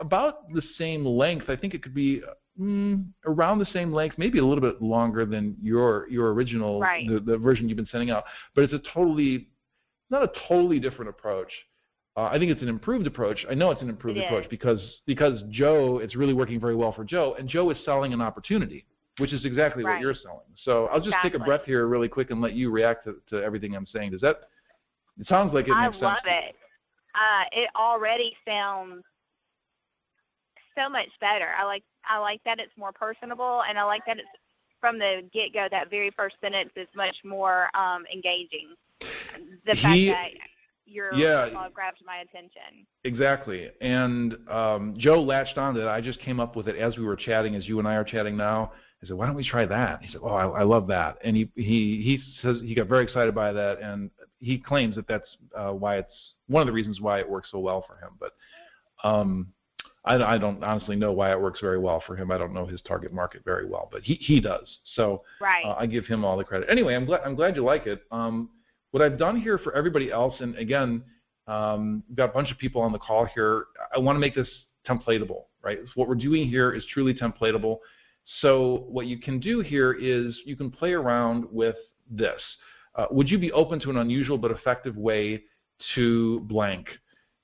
about the same length. I think it could be mm, around the same length, maybe a little bit longer than your your original right. the, the version you've been sending out. But it's a totally not a totally different approach. Uh, I think it's an improved approach. I know it's an improved it approach is. because because Joe, it's really working very well for Joe, and Joe is selling an opportunity, which is exactly right. what you're selling. So I'll just exactly. take a breath here really quick and let you react to, to everything I'm saying. Does that? It sounds like it I makes sense. love it. Uh, it already sounds so much better. I like I like that it's more personable, and I like that it's from the get go. That very first sentence is much more um, engaging. The he, fact that your yeah, grabbed my attention. Exactly. And um, Joe latched on to it. I just came up with it as we were chatting, as you and I are chatting now. I said, "Why don't we try that?" He said, "Oh, I, I love that." And he he he says he got very excited by that, and he claims that that's uh, why it's one of the reasons why it works so well for him. But um, I, I don't honestly know why it works very well for him. I don't know his target market very well, but he he does. So right. uh, I give him all the credit. Anyway, I'm glad I'm glad you like it. Um, what I've done here for everybody else, and again, um, we've got a bunch of people on the call here. I want to make this templatable, right? So what we're doing here is truly templatable. So what you can do here is you can play around with this. Uh, would you be open to an unusual but effective way to blank?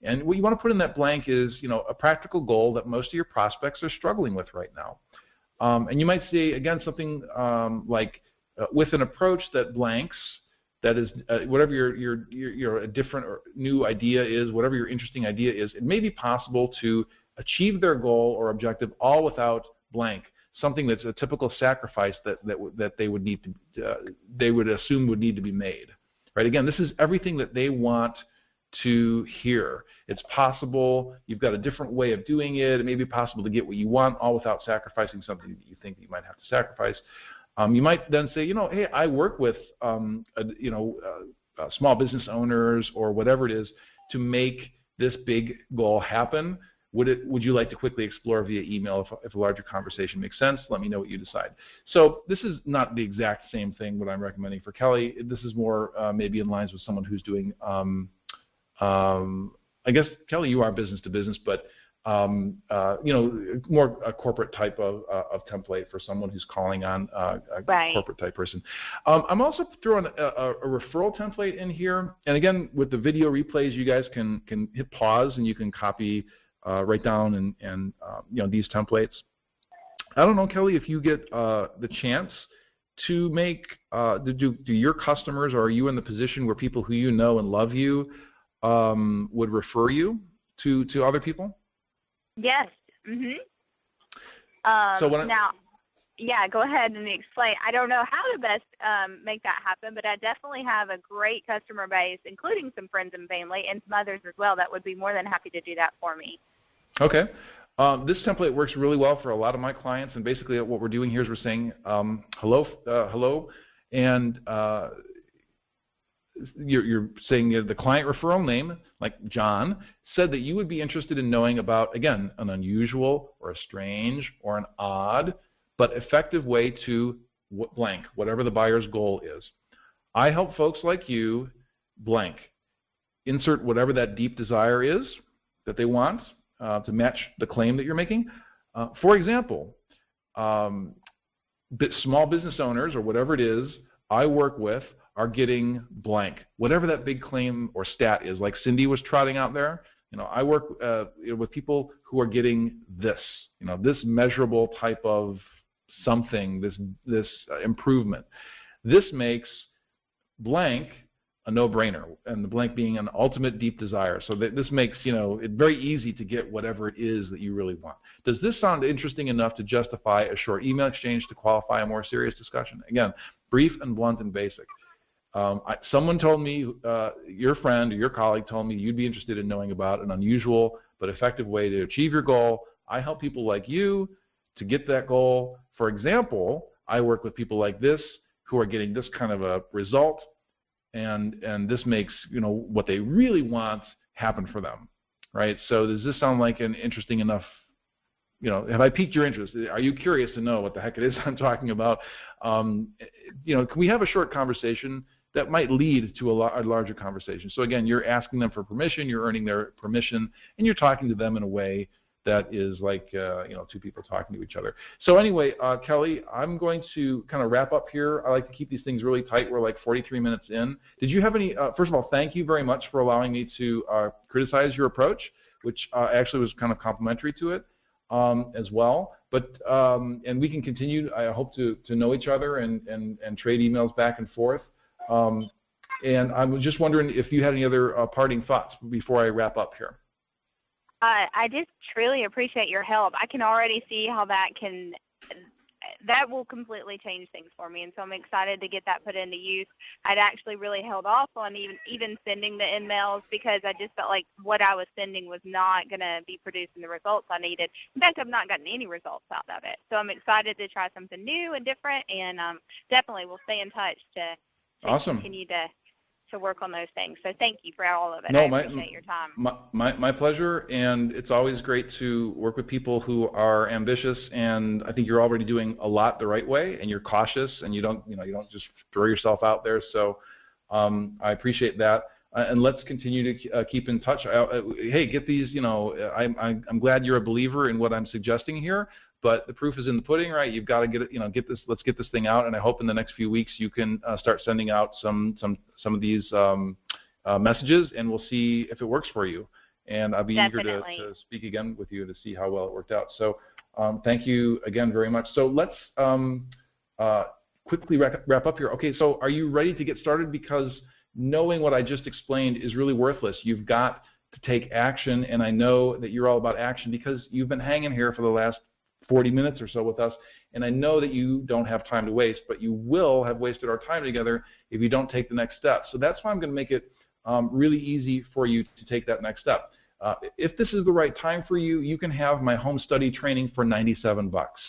And what you want to put in that blank is, you know, a practical goal that most of your prospects are struggling with right now. Um, and you might say, again, something um, like, uh, with an approach that blanks, that is uh, whatever your, your your your different or new idea is, whatever your interesting idea is, it may be possible to achieve their goal or objective all without blank. something that's a typical sacrifice that that that they would need to uh, they would assume would need to be made. Right? Again, this is everything that they want to hear. It's possible. You've got a different way of doing it. It may be possible to get what you want, all without sacrificing something that you think you might have to sacrifice. Um, you might then say, you know, hey, I work with, um, you know, uh, uh, small business owners or whatever it is to make this big goal happen. Would it? Would you like to quickly explore via email if, if a larger conversation makes sense? Let me know what you decide. So this is not the exact same thing what I'm recommending for Kelly. This is more uh, maybe in lines with someone who's doing. Um, um, I guess Kelly, you are business to business, but um, uh, you know, more a corporate type of, uh, of template for someone who's calling on uh, a right. corporate type person. Um, I'm also throwing a, a, a, referral template in here, and again, with the video replays, you guys can can hit pause and you can copy uh, write down and, and uh, you know these templates. I don't know, Kelly, if you get uh, the chance to make uh, do do your customers or are you in the position where people who you know and love you um, would refer you to to other people? Yes. Mhm. Um, so I, now, yeah, go ahead and explain. I don't know how to best um, make that happen, but I definitely have a great customer base, including some friends and family and some others as well that would be more than happy to do that for me. Okay. Um, this template works really well for a lot of my clients, and basically what we're doing here is we're saying um, hello, uh, hello, and uh, you're, you're, saying the client referral name, like John, said that you would be interested in knowing about, again, an unusual or a strange or an odd but effective way to blank, whatever the buyer's goal is. I help folks like you blank. Insert whatever that deep desire is that they want uh, to match the claim that you're making. Uh, for example, um, small business owners or whatever it is I work with are getting blank, whatever that big claim or stat is. Like Cindy was trotting out there, you know, I work uh, with people who are getting this, you know, this measurable type of something, this, this uh, improvement. This makes blank a no-brainer, and the blank being an ultimate deep desire. So that this makes you know it very easy to get whatever it is that you really want. Does this sound interesting enough to justify a short email exchange to qualify a more serious discussion? Again, brief and blunt and basic. Um, I, someone told me, uh, your friend or your colleague told me you'd be interested in knowing about an unusual but effective way to achieve your goal. I help people like you to get that goal for example, I work with people like this who are getting this kind of a result, and and this makes you know what they really want happen for them, right? So does this sound like an interesting enough? You know, have I piqued your interest? Are you curious to know what the heck it is I'm talking about? Um, you know, can we have a short conversation that might lead to a, a larger conversation? So again, you're asking them for permission, you're earning their permission, and you're talking to them in a way that is like uh, you know two people talking to each other. So anyway, uh, Kelly, I'm going to kind of wrap up here. I like to keep these things really tight. We're like 43 minutes in. Did you have any? Uh, first of all, thank you very much for allowing me to uh, criticize your approach, which uh, actually was kind of complimentary to it um, as well. But um, and we can continue. I hope to to know each other and and and trade emails back and forth. Um, and I was just wondering if you had any other uh, parting thoughts before I wrap up here. Uh, I just truly appreciate your help. I can already see how that can that will completely change things for me and so I'm excited to get that put into use. I'd actually really held off on even even sending the emails because I just felt like what I was sending was not going to be producing the results I needed. In fact, I've not gotten any results out of it. So I'm excited to try something new and different and um, definitely we'll stay in touch to, to awesome. continue to to work on those things. So thank you for all of it. No, I my, appreciate your time. My, my, my pleasure, and it's always great to work with people who are ambitious. And I think you're already doing a lot the right way, and you're cautious, and you don't you know you don't just throw yourself out there. So um, I appreciate that. Uh, and let's continue to uh, keep in touch. Uh, hey, get these. You know, I'm I'm glad you're a believer in what I'm suggesting here but the proof is in the pudding, right? You've got to get it, you know, get this. Let's get this thing out, and I hope in the next few weeks you can uh, start sending out some some some of these um, uh, messages, and we'll see if it works for you. And I'll be Definitely. eager to, to, speak again with you to see how well it worked out. So um, thank you again very much. So let's um, uh, quickly wrap, wrap up here. Okay, so are you ready to get started? Because knowing what I just explained is really worthless. You've got to take action, and I know that you're all about action because you've been hanging here for the last 40 minutes or so with us, and I know that you don't have time to waste, but you will have wasted our time together if you don't take the next step. So that's why I'm going to make it um, really easy for you to take that next step. Uh, if this is the right time for you, you can have my home study training for 97 bucks.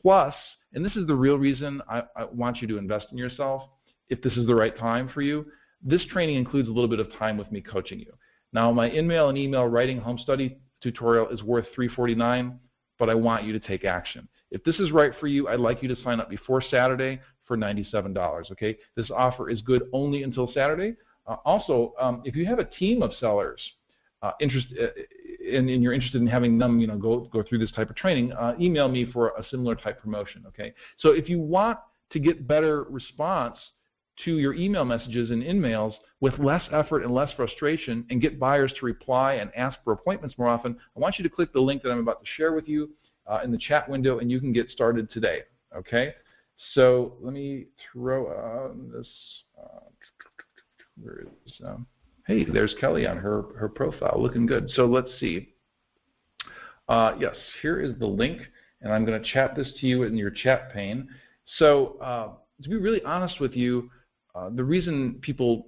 Plus, and this is the real reason I, I want you to invest in yourself, if this is the right time for you, this training includes a little bit of time with me coaching you. Now, my InMail and email writing home study tutorial is worth $349, but I want you to take action. If this is right for you, I'd like you to sign up before Saturday for $97. Okay, this offer is good only until Saturday. Uh, also, um, if you have a team of sellers uh, interest, uh, and, and, you're interested in having them, you know, go go through this type of training, uh, email me for a similar type promotion. Okay, so if you want to get better response to your email messages and InMails with less effort and less frustration, and get buyers to reply and ask for appointments more often, I want you to click the link that I'm about to share with you uh, in the chat window, and you can get started today. Okay, so let me throw on this. Uh, where is um, hey, there's Kelly on her, her profile, looking good. So let's see. Uh, yes, here is the link, and I'm going to chat this to you in your chat pane. So uh, to be really honest with you, uh, the reason people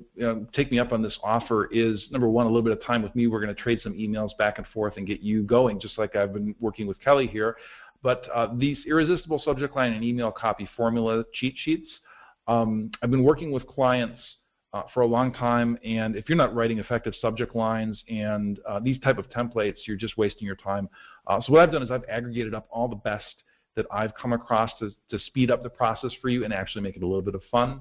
take me up on this offer is number one, a little bit of time with me. We're going to trade some emails back and forth and get you going, just like I've been working with Kelly here. But uh, these irresistible subject line and email copy formula cheat sheets, um, I've been working with clients uh, for a long time, and if you're not writing effective subject lines and uh, these type of templates, you're just wasting your time. Uh, so what I've done is I've aggregated up all the best that I've come across to, to speed up the process for you and actually make it a little bit of fun.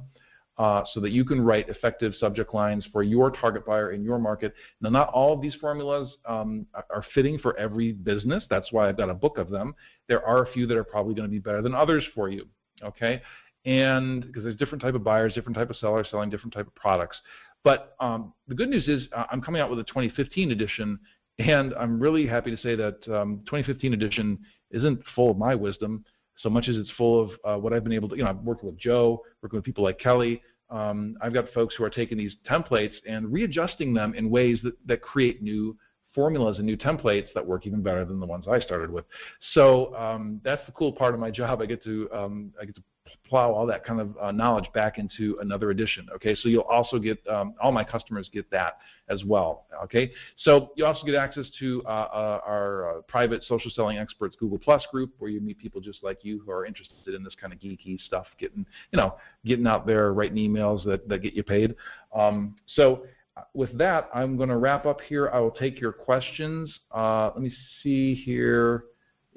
Uh, so that you can write effective subject lines for your target buyer in your market. Now, not all of these formulas um, are fitting for every business. That's why I've got a book of them. There are a few that are probably going to be better than others for you. Okay, and because there's different type of buyers, different type of sellers selling different type of products. But um, the good news is uh, I'm coming out with a 2015 edition, and I'm really happy to say that um, 2015 edition isn't full of my wisdom so much as it's full of uh, what I've been able to. You know, I've worked with Joe, working with people like Kelly. Um, I've got folks who are taking these templates and readjusting them in ways that, that create new formulas and new templates that work even better than the ones I started with. So um, that's the cool part of my job. I get to um, I get to plow all that kind of uh, knowledge back into another edition. Okay, so you'll also get um, all my customers get that as well. Okay, so you also get access to uh, uh, our uh, private social selling experts Google Plus group, where you meet people just like you who are interested in this kind of geeky stuff, getting you know getting out there writing emails that that get you paid. Um, so. Uh, with that, I'm going to wrap up here. I will take your questions. Uh, let me see here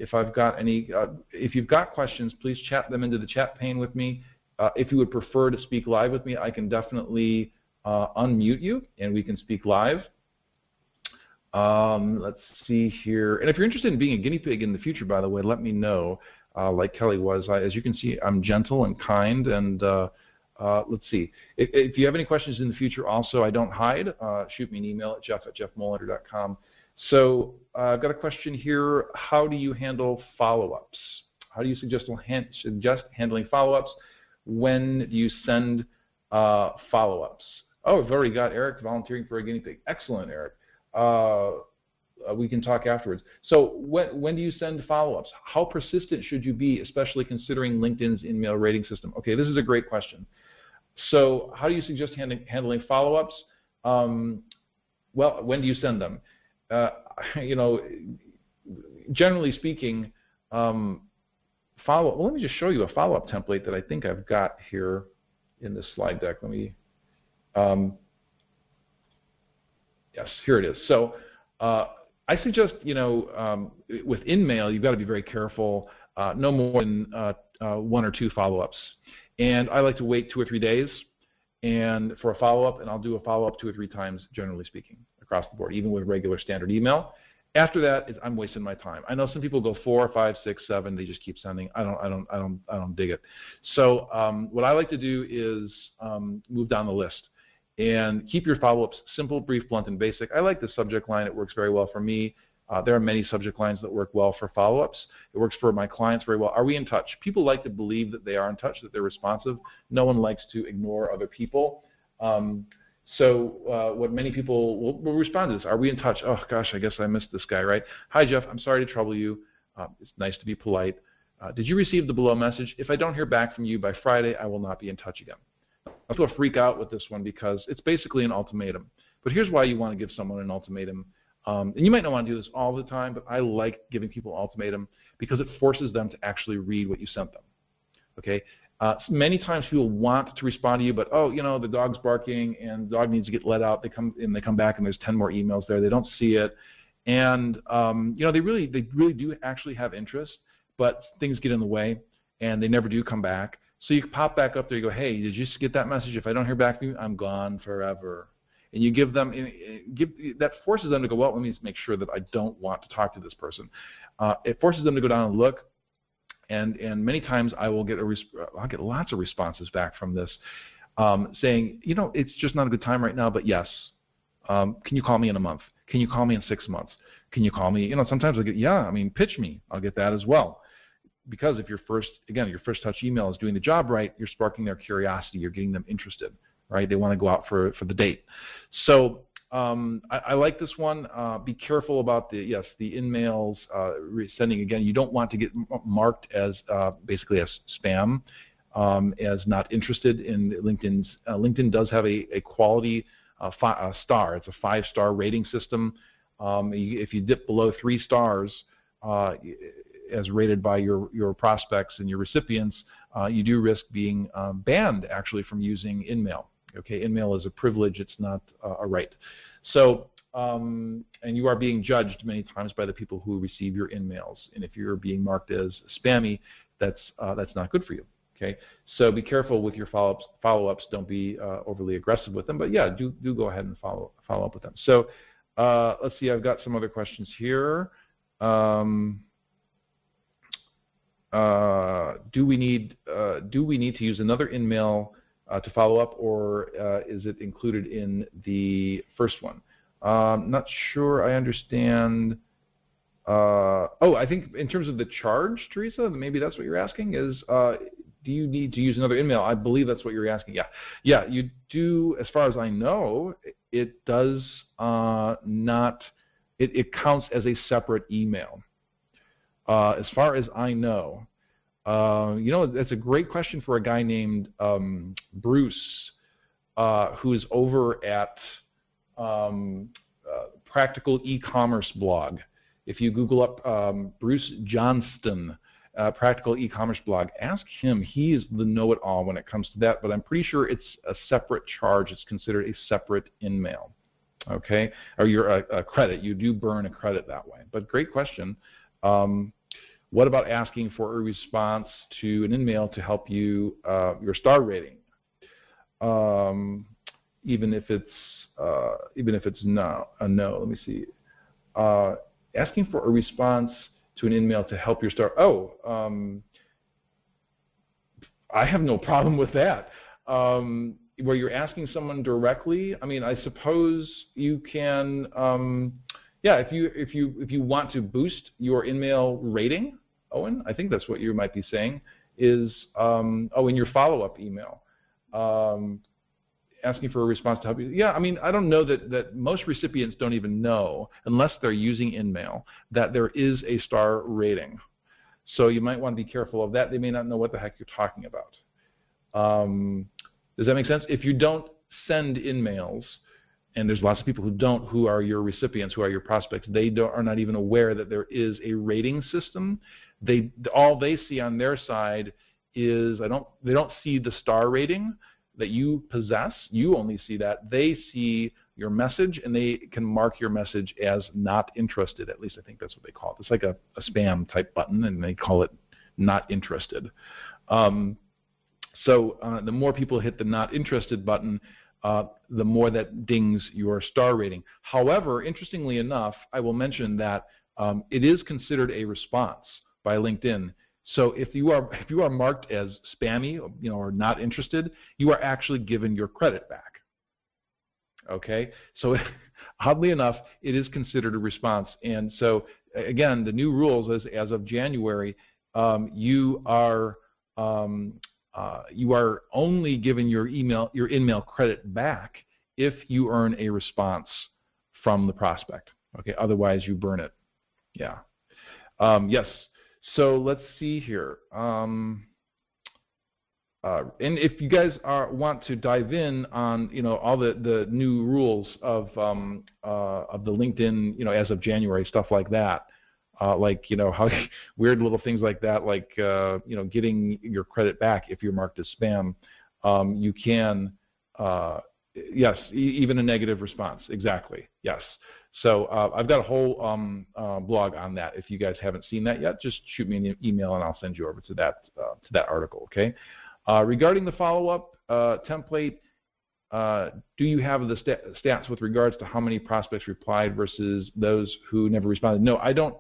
if I've got any, uh, if you've got questions, please chat them into the chat pane with me. Uh, if you would prefer to speak live with me, I can definitely uh, unmute you and we can speak live. Um, let's see here. And if you're interested in being a guinea pig in the future, by the way, let me know. Uh, like Kelly was, I, as you can see, I'm gentle and kind. And uh, uh, let's see. If, if, you have any questions in the future, also, I don't hide. shoot me an email at jeff at jeffmolander.com. So uh, I've got a question here. How do you handle follow-ups? How do you suggest, suggest handling follow-ups? When do you send uh, follow-ups? Oh, I've already got Eric volunteering for a guinea pig. Excellent, Eric. Uh, uh, we can talk afterwards. So when, when do you send follow-ups? How persistent should you be, especially considering LinkedIn's InMail rating system? Okay, this is a great question. So how do you suggest handling, handling follow-ups? Um, well, when do you send them? Uh, you know, generally speaking, um, follow. Well, let me just show you a follow-up template that I think I've got here in this slide deck. Let me. Um, yes, here it is. So uh, I suggest, you know, um, with InMail, you've got to be very careful. Uh, no more than uh, uh, one or two follow-ups. And I like to wait two or three days and for a follow-up, and I'll do a follow-up two or three times, generally speaking across the board, even with regular standard email. After that, I'm wasting my time. I know some people go four, five, six, seven. They just keep sending. I don't, I don't, I don't, I don't dig it. So um, what I like to do is um, move down the list and keep your follow-ups simple, brief, blunt, and basic. I like the subject line. It works very well for me. Uh, there are many subject lines that work well for follow-ups. It works for my clients very well. Are we in touch? People like to believe that they are in touch, that they're responsive. No one likes to ignore other people. Um, so uh, what many people will, will, respond to this, are we in touch? Oh gosh, I guess I missed this guy, right? Hi Jeff, I'm sorry to trouble you. Uh, it's nice to be polite. Uh, did you receive the below message? If I don't hear back from you by Friday, I will not be in touch again. People freak out with this one because it's basically an ultimatum. But here's why you want to give someone an ultimatum. Um, and you might not want to do this all the time, but I like giving people ultimatum because it forces them to actually read what you sent them. Okay. Uh, many times people want to respond to you, but oh, you know, the dog's barking and the dog needs to get let out. They come and they come back and there's 10 more emails there. They don't see it, and um, you know, they really they really do actually have interest, but things get in the way and they never do come back. So you pop back up there. You go, hey, did you get that message? If I don't hear back from you, I'm gone forever. And you give them, give that forces them to go. Well, let me make sure that I don't want to talk to this person. Uh, it forces them to go down and look. And and many times I will get a I'll get lots of responses back from this, um, saying, you know, it's just not a good time right now. But yes, um, can you call me in a month? Can you call me in six months? Can you call me? You know, sometimes I get, yeah, I mean, pitch me. I'll get that as well because if your first, again, your first touch email is doing the job right, you're sparking their curiosity, you're getting them interested, right? They want to go out for, for the date. So um, I, I, like this one. Uh, be careful about the, yes, the in-mails uh, sending. Again, you don't want to get marked as uh, basically as spam, um, as not interested in LinkedIn's. Uh, LinkedIn does have a, a quality uh, a star. It's a five-star rating system. Um, if you dip below three stars, uh, as rated by your, your prospects and your recipients, uh, you do risk being banned actually from using InMail. Okay, InMail is a privilege, it's not uh, a right. So, um, and you are being judged many times by the people who receive your InMails. And if you're being marked as spammy, that's, uh, that's not good for you. Okay, so be careful with your follow-ups. Follow-ups, don't be uh, overly aggressive with them, but yeah, do do go ahead and follow follow up with them. So uh, let's see, I've got some other questions here. Um, uh, do we need uh, do we need to use another InMail to follow up, or uh, is it included in the first one? Um, not sure. I understand. Uh, oh, I think in terms of the charge, Teresa, maybe that's what you're asking. Is uh, do you need to use another email? I believe that's what you're asking. Yeah, yeah, you do. As far as I know, it does not. It, it counts as a separate email. Uh, as far as I know, uh, you know, that's a great question for a guy named um, Bruce, uh, who is over at um, uh, Practical E-commerce blog. If you Google up um, Bruce Johnston, uh, Practical E-commerce blog, ask him. He is the know-it-all when it comes to that. But I'm pretty sure it's a separate charge. It's considered a separate in-mail. Okay, or your a credit. You do burn a credit that way. But great question. Um, what about asking for a response to an in-mail to help you uh, your star rating, um, even if it's uh, even if it's no a no. Let me see. Uh, asking for a response to an in-mail to help your star. Oh, um, I have no problem with that. Um, where you're asking someone directly, I mean, I suppose you can. Um, yeah, if you if you if you want to boost your in-mail rating, Owen, I think that's what you might be saying, is um, oh in your follow-up email, um, asking for a response to help you. Yeah, I mean I don't know that that most recipients don't even know unless they're using InMail that there is a star rating. So you might want to be careful of that. They may not know what the heck you're talking about. Um, does that make sense? If you don't send InMails, and there's lots of people who don't, who are your recipients, who are your prospects. They are not even aware that there is a rating system. They all they see on their side is I don't they don't see the star rating that you possess. You only see that. They see your message and they can mark your message as not interested. At least I think that's what they call it. It's like a, a spam type button, and they call it not interested. Um, so uh, the more people hit the not interested button, uh, the more that dings your star rating. However, interestingly enough, I will mention that um, it is considered a response by LinkedIn. So if you are if you are marked as spammy, you know, or not interested, you are actually given your credit back. Okay, so oddly enough, it is considered a response. And so again, the new rules as as of January, um, you are um, uh, you are only given your email your in-mail credit back if you earn a response from the prospect. Okay, otherwise you burn it. Yeah. Um, yes. So let's see here. Um, uh, and if you guys are, want to dive in on you know all the, the new rules of um, uh, of the LinkedIn you know as of January stuff like that, uh, like you know how weird little things like that, like uh, you know getting your credit back if you're marked as spam, um, you can uh, yes e even a negative response exactly yes. So uh, I've got a whole um, blog on that. If you guys haven't seen that yet, just shoot me an email and I'll send you over to that to that article. Okay. Uh, regarding the follow-up uh, template, uh, do you have the st stats with regards to how many prospects replied versus those who never responded? No, I don't.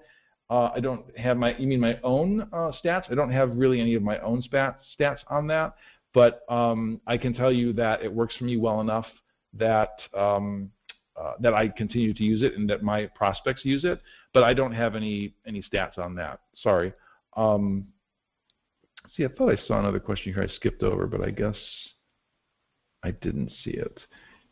Uh, I don't have my. You mean my own uh, stats? I don't have really any of my own stats stats on that, but um, I can tell you that it works for me well enough that um, uh, that I continue to use it and that my prospects use it. But I don't have any any stats on that. Sorry. Um, See, I thought I saw another question here I skipped over, but I guess I didn't see it.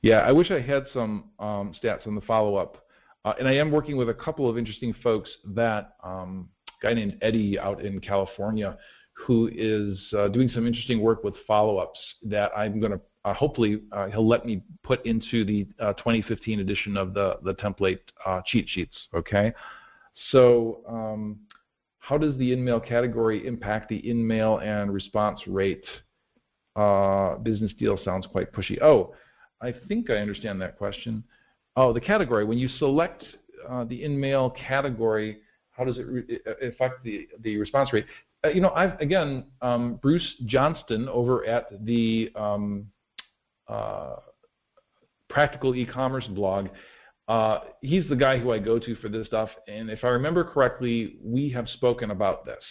Yeah, I wish I had some um, stats on the follow-up. Uh, and I am working with a couple of interesting folks that, um, guy named Eddie out in California, who is uh, doing some interesting work with follow-ups that I'm going to, hopefully, uh, he'll let me put into the uh, 2015 edition of the, the template uh, cheat sheets, okay? So um, how does the in-mail category impact the in-mail and response rate? Uh, business deal sounds quite pushy. Oh, I think I understand that question. Oh, the category. When you select uh, the in-mail category, how does it affect the, the response rate? Uh, you know, I've, again, um, Bruce Johnston over at the um, uh, Practical E-commerce blog uh, he's the guy who I go to for this stuff, and if I remember correctly, we have spoken about this.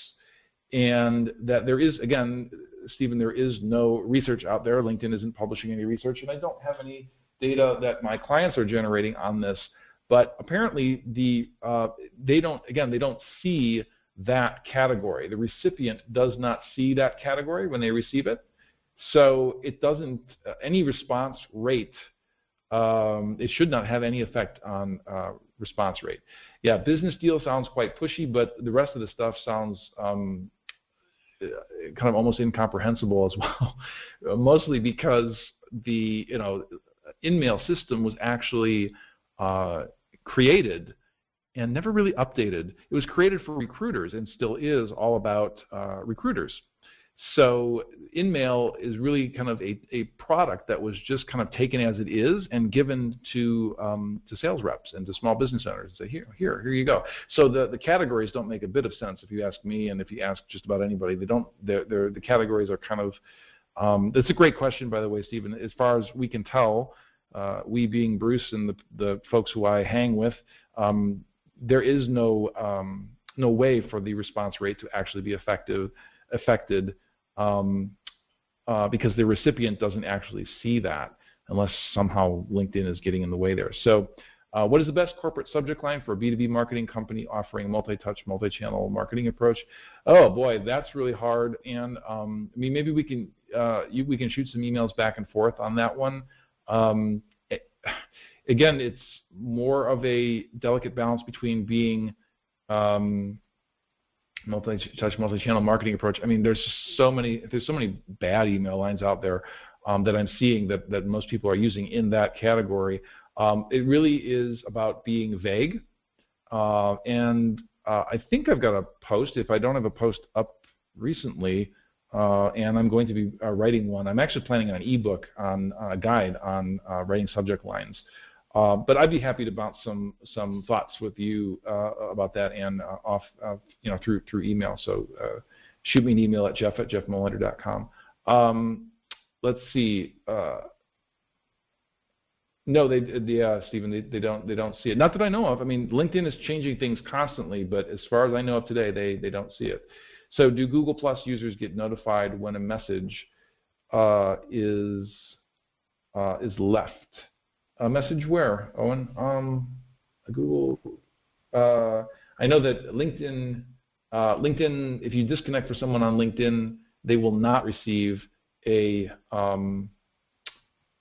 And that there is, again, Stephen, there is no research out there. LinkedIn isn't publishing any research, and I don't have any data that my clients are generating on this. But apparently, the uh, they don't, again, they don't see that category. The recipient does not see that category when they receive it. So it doesn't, uh, any response rate um, it should not have any effect on uh, response rate. Yeah, business deal sounds quite pushy, but the rest of the stuff sounds um, kind of almost incomprehensible as well. Mostly because the you know in-mail system was actually uh, created and never really updated. It was created for recruiters and still is all about uh, recruiters. So InMail is really kind of a, a product that was just kind of taken as it is and given to um, to sales reps and to small business owners. And say here, here, here you go. So the, the categories don't make a bit of sense if you ask me, and if you ask just about anybody, they don't. They're, they're, the categories are kind of. Um, that's a great question, by the way, Stephen. As far as we can tell, uh, we being Bruce and the, the folks who I hang with, um, there is no um, no way for the response rate to actually be effective affected um, uh, because the recipient doesn't actually see that unless somehow LinkedIn is getting in the way there. So uh, what is the best corporate subject line for a B2B marketing company offering multi-touch, multi-channel marketing approach? Oh boy, that's really hard. And um, I mean, maybe we can uh, you, we can shoot some emails back and forth on that one. Um, it, again, it's more of a delicate balance between being um, multi-touch, multi-channel marketing approach. I mean, there's so many there's so many bad email lines out there um, that I'm seeing that that most people are using in that category. Um, it really is about being vague, uh, and uh, I think I've got a post. If I don't have a post up recently, uh, and I'm going to be uh, writing one. I'm actually planning an ebook on a guide on uh, writing subject lines. Uh, but I'd be happy to bounce some some thoughts with you uh, about that and uh, off uh, you know through through email. So uh, shoot me an email at jeff at jeffmolander.com. Um, let's see. no, they yeah, Stephen, they, they don't they don't see it. Not that I know of. I mean, LinkedIn is changing things constantly, but as far as I know of today, they they don't see it. So do Google Plus users get notified when a message is is left? A message where, Owen? Um, Google. Uh, I know that LinkedIn, uh, LinkedIn, if you disconnect for someone on LinkedIn, they will not receive a um,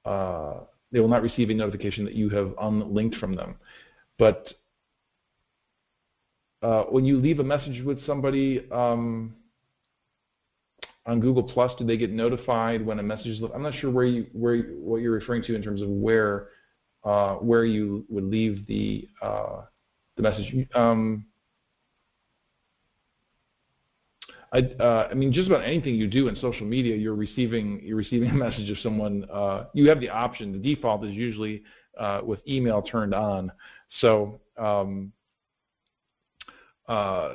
uh, they will not receive a notification that you have unlinked from them. But uh, when you leave a message with somebody um, on Google Plus, do they get notified when a message is? left? I'm not sure where you where what you're referring to in terms of where uh, where you would leave the uh, the message. Um, I, uh, I, mean, just about anything you do in social media, you're receiving you're receiving a message of someone. Uh, you have the option. The default is usually uh, with email turned on, so um, uh,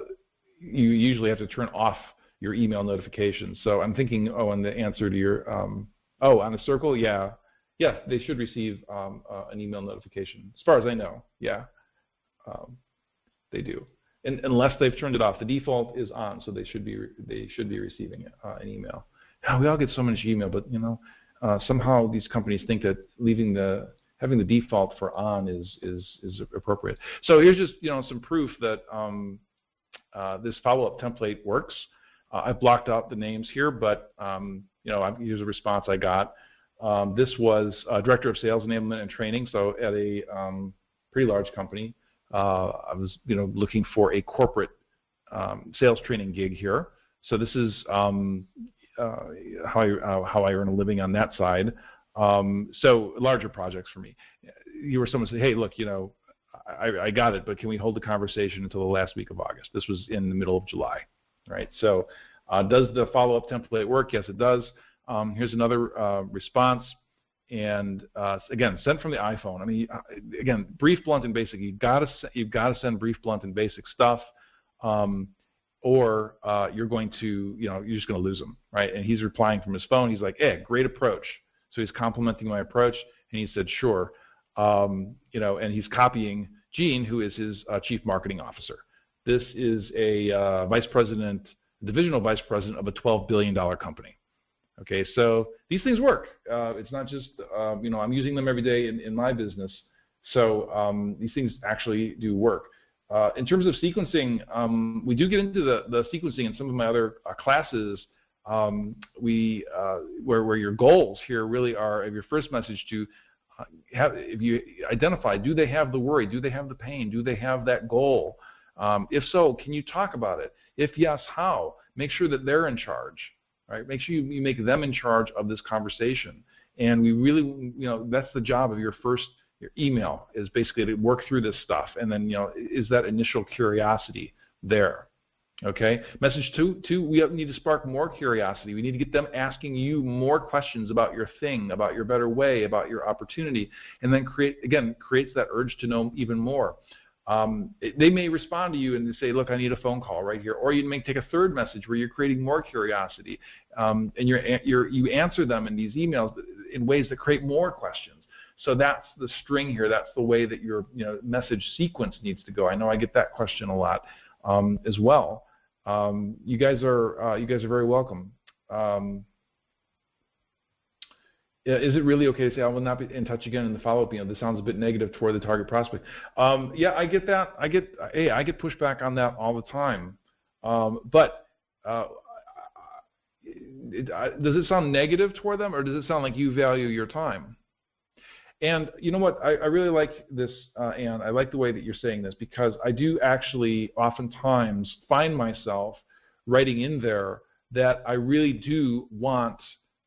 you usually have to turn off your email notifications. So I'm thinking, oh, and the answer to your, um, oh, on a circle, yeah, yeah, they should receive um, uh, an email notification. As far as I know, yeah, um, they do. And, unless they've turned it off, the default is on, so they should be they should be receiving uh, an email. Now, we all get so much email, but you know, uh, somehow these companies think that leaving the having the default for on is is is appropriate. So here's just you know some proof that um, uh, this follow-up template works. Uh, I've blocked out the names here, but um, you know here's a response I got. Um, this was director of sales enablement and training, so at a um, pretty large company. Uh, I was you know looking for a corporate um, sales training gig here. So this is um, uh, how I how I earn a living on that side. Um, so larger projects for me. You were someone say, hey, look, you know, I, I, got it, but can we hold the conversation until the last week of August? This was in the middle of July, right? So uh, does the follow-up template work? Yes, it does. Um, here's another uh, response. And uh, again, sent from the iPhone. I mean, uh, again, brief, blunt, and basic. You've got to you've got to send brief, blunt, and basic stuff, um, or uh, you're going to you know you're just going to lose them, right? And he's replying from his phone. He's like, "Hey, great approach." So he's complimenting my approach, and he said, "Sure." Um, you know, and he's copying Gene, who is his uh, chief marketing officer. This is a uh, vice president, divisional vice president of a $12 billion company. Okay, so these things work. Uh, it's not just, uh, you know, I'm using them every day in, in my business. So um, these things actually do work. Uh, in terms of sequencing, um, we do get into the, the sequencing in some of my other uh, classes um, we, uh, where, where your goals here really are of your first message to have, if you identify, do they have the worry? Do they have the pain? Do they have that goal? Um, if so, can you talk about it? If yes, how? Make sure that they're in charge, right? Make sure you, you make them in charge of this conversation. And we really, you know, that's the job of your first your email is basically to work through this stuff. And then, you know, is that initial curiosity there? Okay. Message two, two, we need to spark more curiosity. We need to get them asking you more questions about your thing, about your better way, about your opportunity, and then create, again, creates that urge to know even more. Um, they may respond to you and say, look, I need a phone call right here. Or you may take a third message where you're creating more curiosity um, and you're, you're, you answer them in these emails in ways that create more questions. So that's the string here. That's the way that your you know, message sequence needs to go. I know I get that question a lot um, as well um, you guys are uh, you guys are very welcome. Is it really okay to say I will not be in touch again in the follow-up? You know, this sounds a bit negative toward the target prospect. Um, yeah, I get that. I get hey, I get pushback on that all the time. Um, but uh, it, does it sound negative toward them, or does it sound like you value your time? And you know what? I, I really like this, uh, Anne. I like the way that you're saying this because I do actually oftentimes find myself writing in there that I really do want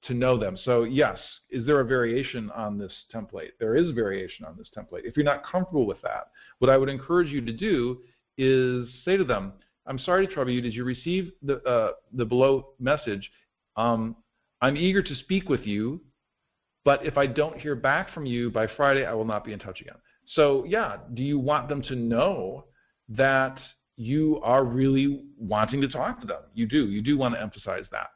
to know them. So yes, is there a variation on this template? There is variation on this template. If you're not comfortable with that, what I would encourage you to do is say to them, I'm sorry to trouble you. Did you receive the, uh, the below message? Um, I'm eager to speak with you but if I don't hear back from you by Friday, I will not be in touch again. So yeah, do you want them to know that you are really wanting to talk to them? You do. You do want to emphasize that.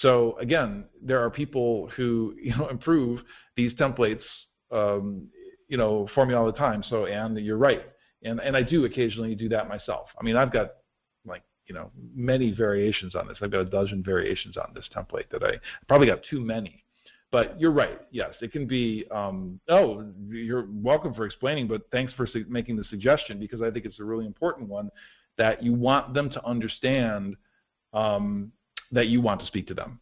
So again, there are people who you know improve these templates, um, you know, for me all the time. So and you're right, and and I do occasionally do that myself. I mean, I've got like you know many variations on this. I've got a dozen variations on this template that I probably got too many. But you're right. Yes, it can be. Um, oh, you're welcome for explaining, but thanks for making the suggestion because I think it's a really important one that you want them to understand um, that you want to speak to them.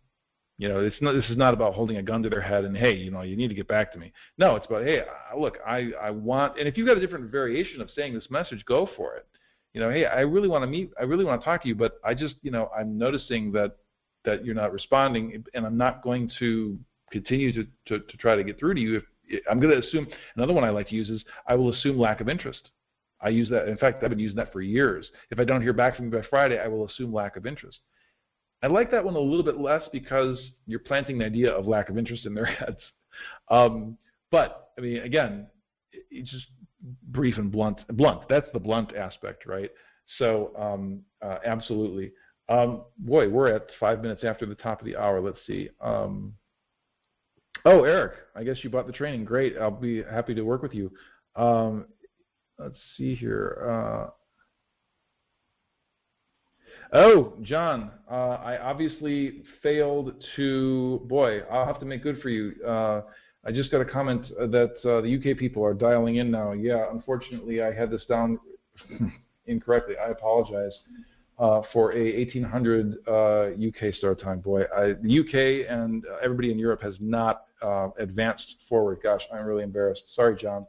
You know, it's not, this is not about holding a gun to their head and hey, you know, you need to get back to me. No, it's about hey, look, I, I want, and if you've got a different variation of saying this message, go for it. you know, hey, I really want to meet, I really want to talk to you, but I just, you know, I'm noticing that that you're not responding, and I'm not going to continue to, to, to try to get through to you. If I'm going to assume another one I like to use is I will assume lack of interest. I use that. In fact, I've been using that for years. If I don't hear back from you by Friday, I will assume lack of interest. I like that one a little bit less because you're planting the idea of lack of interest in their heads. Um, but I mean, again, it's just brief and blunt. Blunt. That's the blunt aspect, right? So um, uh, absolutely. Um, boy, we're at five minutes after the top of the hour. Let's see. Um, oh, Eric, I guess you bought the training. Great. I'll be happy to work with you. Um, let's see here. Uh, oh, John, uh, I obviously failed to. Boy, I'll have to make good for you. Uh, I just got a comment that uh, the UK people are dialing in now. Yeah, unfortunately, I had this down incorrectly. I apologize uh, for a 1800 uh, UK start time. Boy, I, the UK and everybody in Europe has not uh, advanced forward. Gosh, I'm really embarrassed. Sorry, John.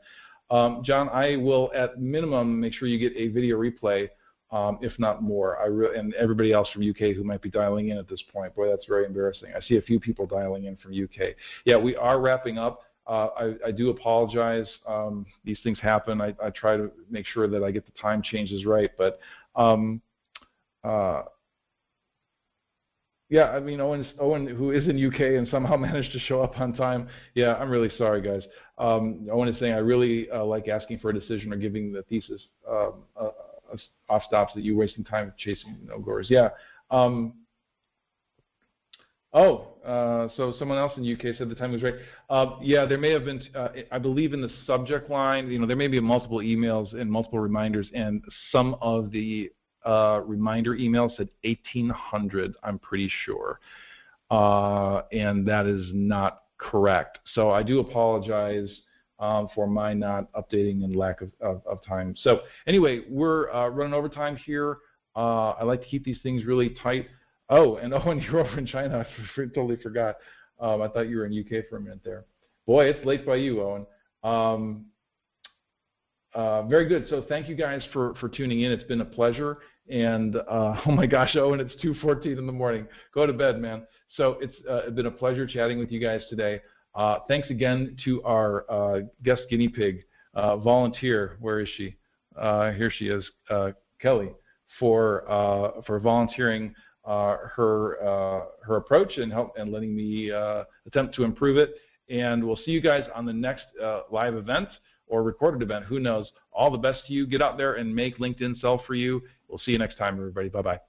Um, John, I will at minimum make sure you get a video replay, um, if not more. I re- and everybody else from UK who might be dialing in at this point. Boy, that's very embarrassing. I see a few people dialing in from UK. Yeah, we are wrapping up. Uh, I, I, do apologize. Um, these things happen. I, I, try to make sure that I get the time changes right. But um, uh, yeah, I mean Owen, Owen, who is in UK and somehow managed to show up on time. Yeah, I'm really sorry, guys. Um, Owen is saying I really uh, like asking for a decision or giving the thesis um, uh, off stops that you're wasting time chasing no goers. Yeah. Um, oh, uh, so someone else in the UK said the time was right. Uh, yeah, there may have been. Uh, I believe in the subject line. You know, there may be multiple emails and multiple reminders, and some of the uh, reminder emails said 1800, I'm pretty sure. Uh, and that is not correct. So I do apologize um, for my not updating and lack of, of, of time. So anyway, we're uh, running over time here. Uh, I like to keep these things really tight. Oh, and Owen, you're over in China. I totally forgot. Um, I thought you were in UK for a minute there. Boy, it's late by you, Owen. Um, uh, very good. So thank you guys for, for tuning in. It's been a pleasure. And uh, oh my gosh, Owen, it's 2:14 in the morning. Go to bed, man. So it's uh, been a pleasure chatting with you guys today. Uh, thanks again to our uh, guest guinea pig uh, volunteer. Where is she? Uh, here she is, Kelly, for for volunteering her her approach and help and letting me attempt to improve it. And we'll see you guys on the next live event or recorded event. Who knows? All the best to you. Get out there and make LinkedIn sell for you We'll see you next time, everybody. Bye bye.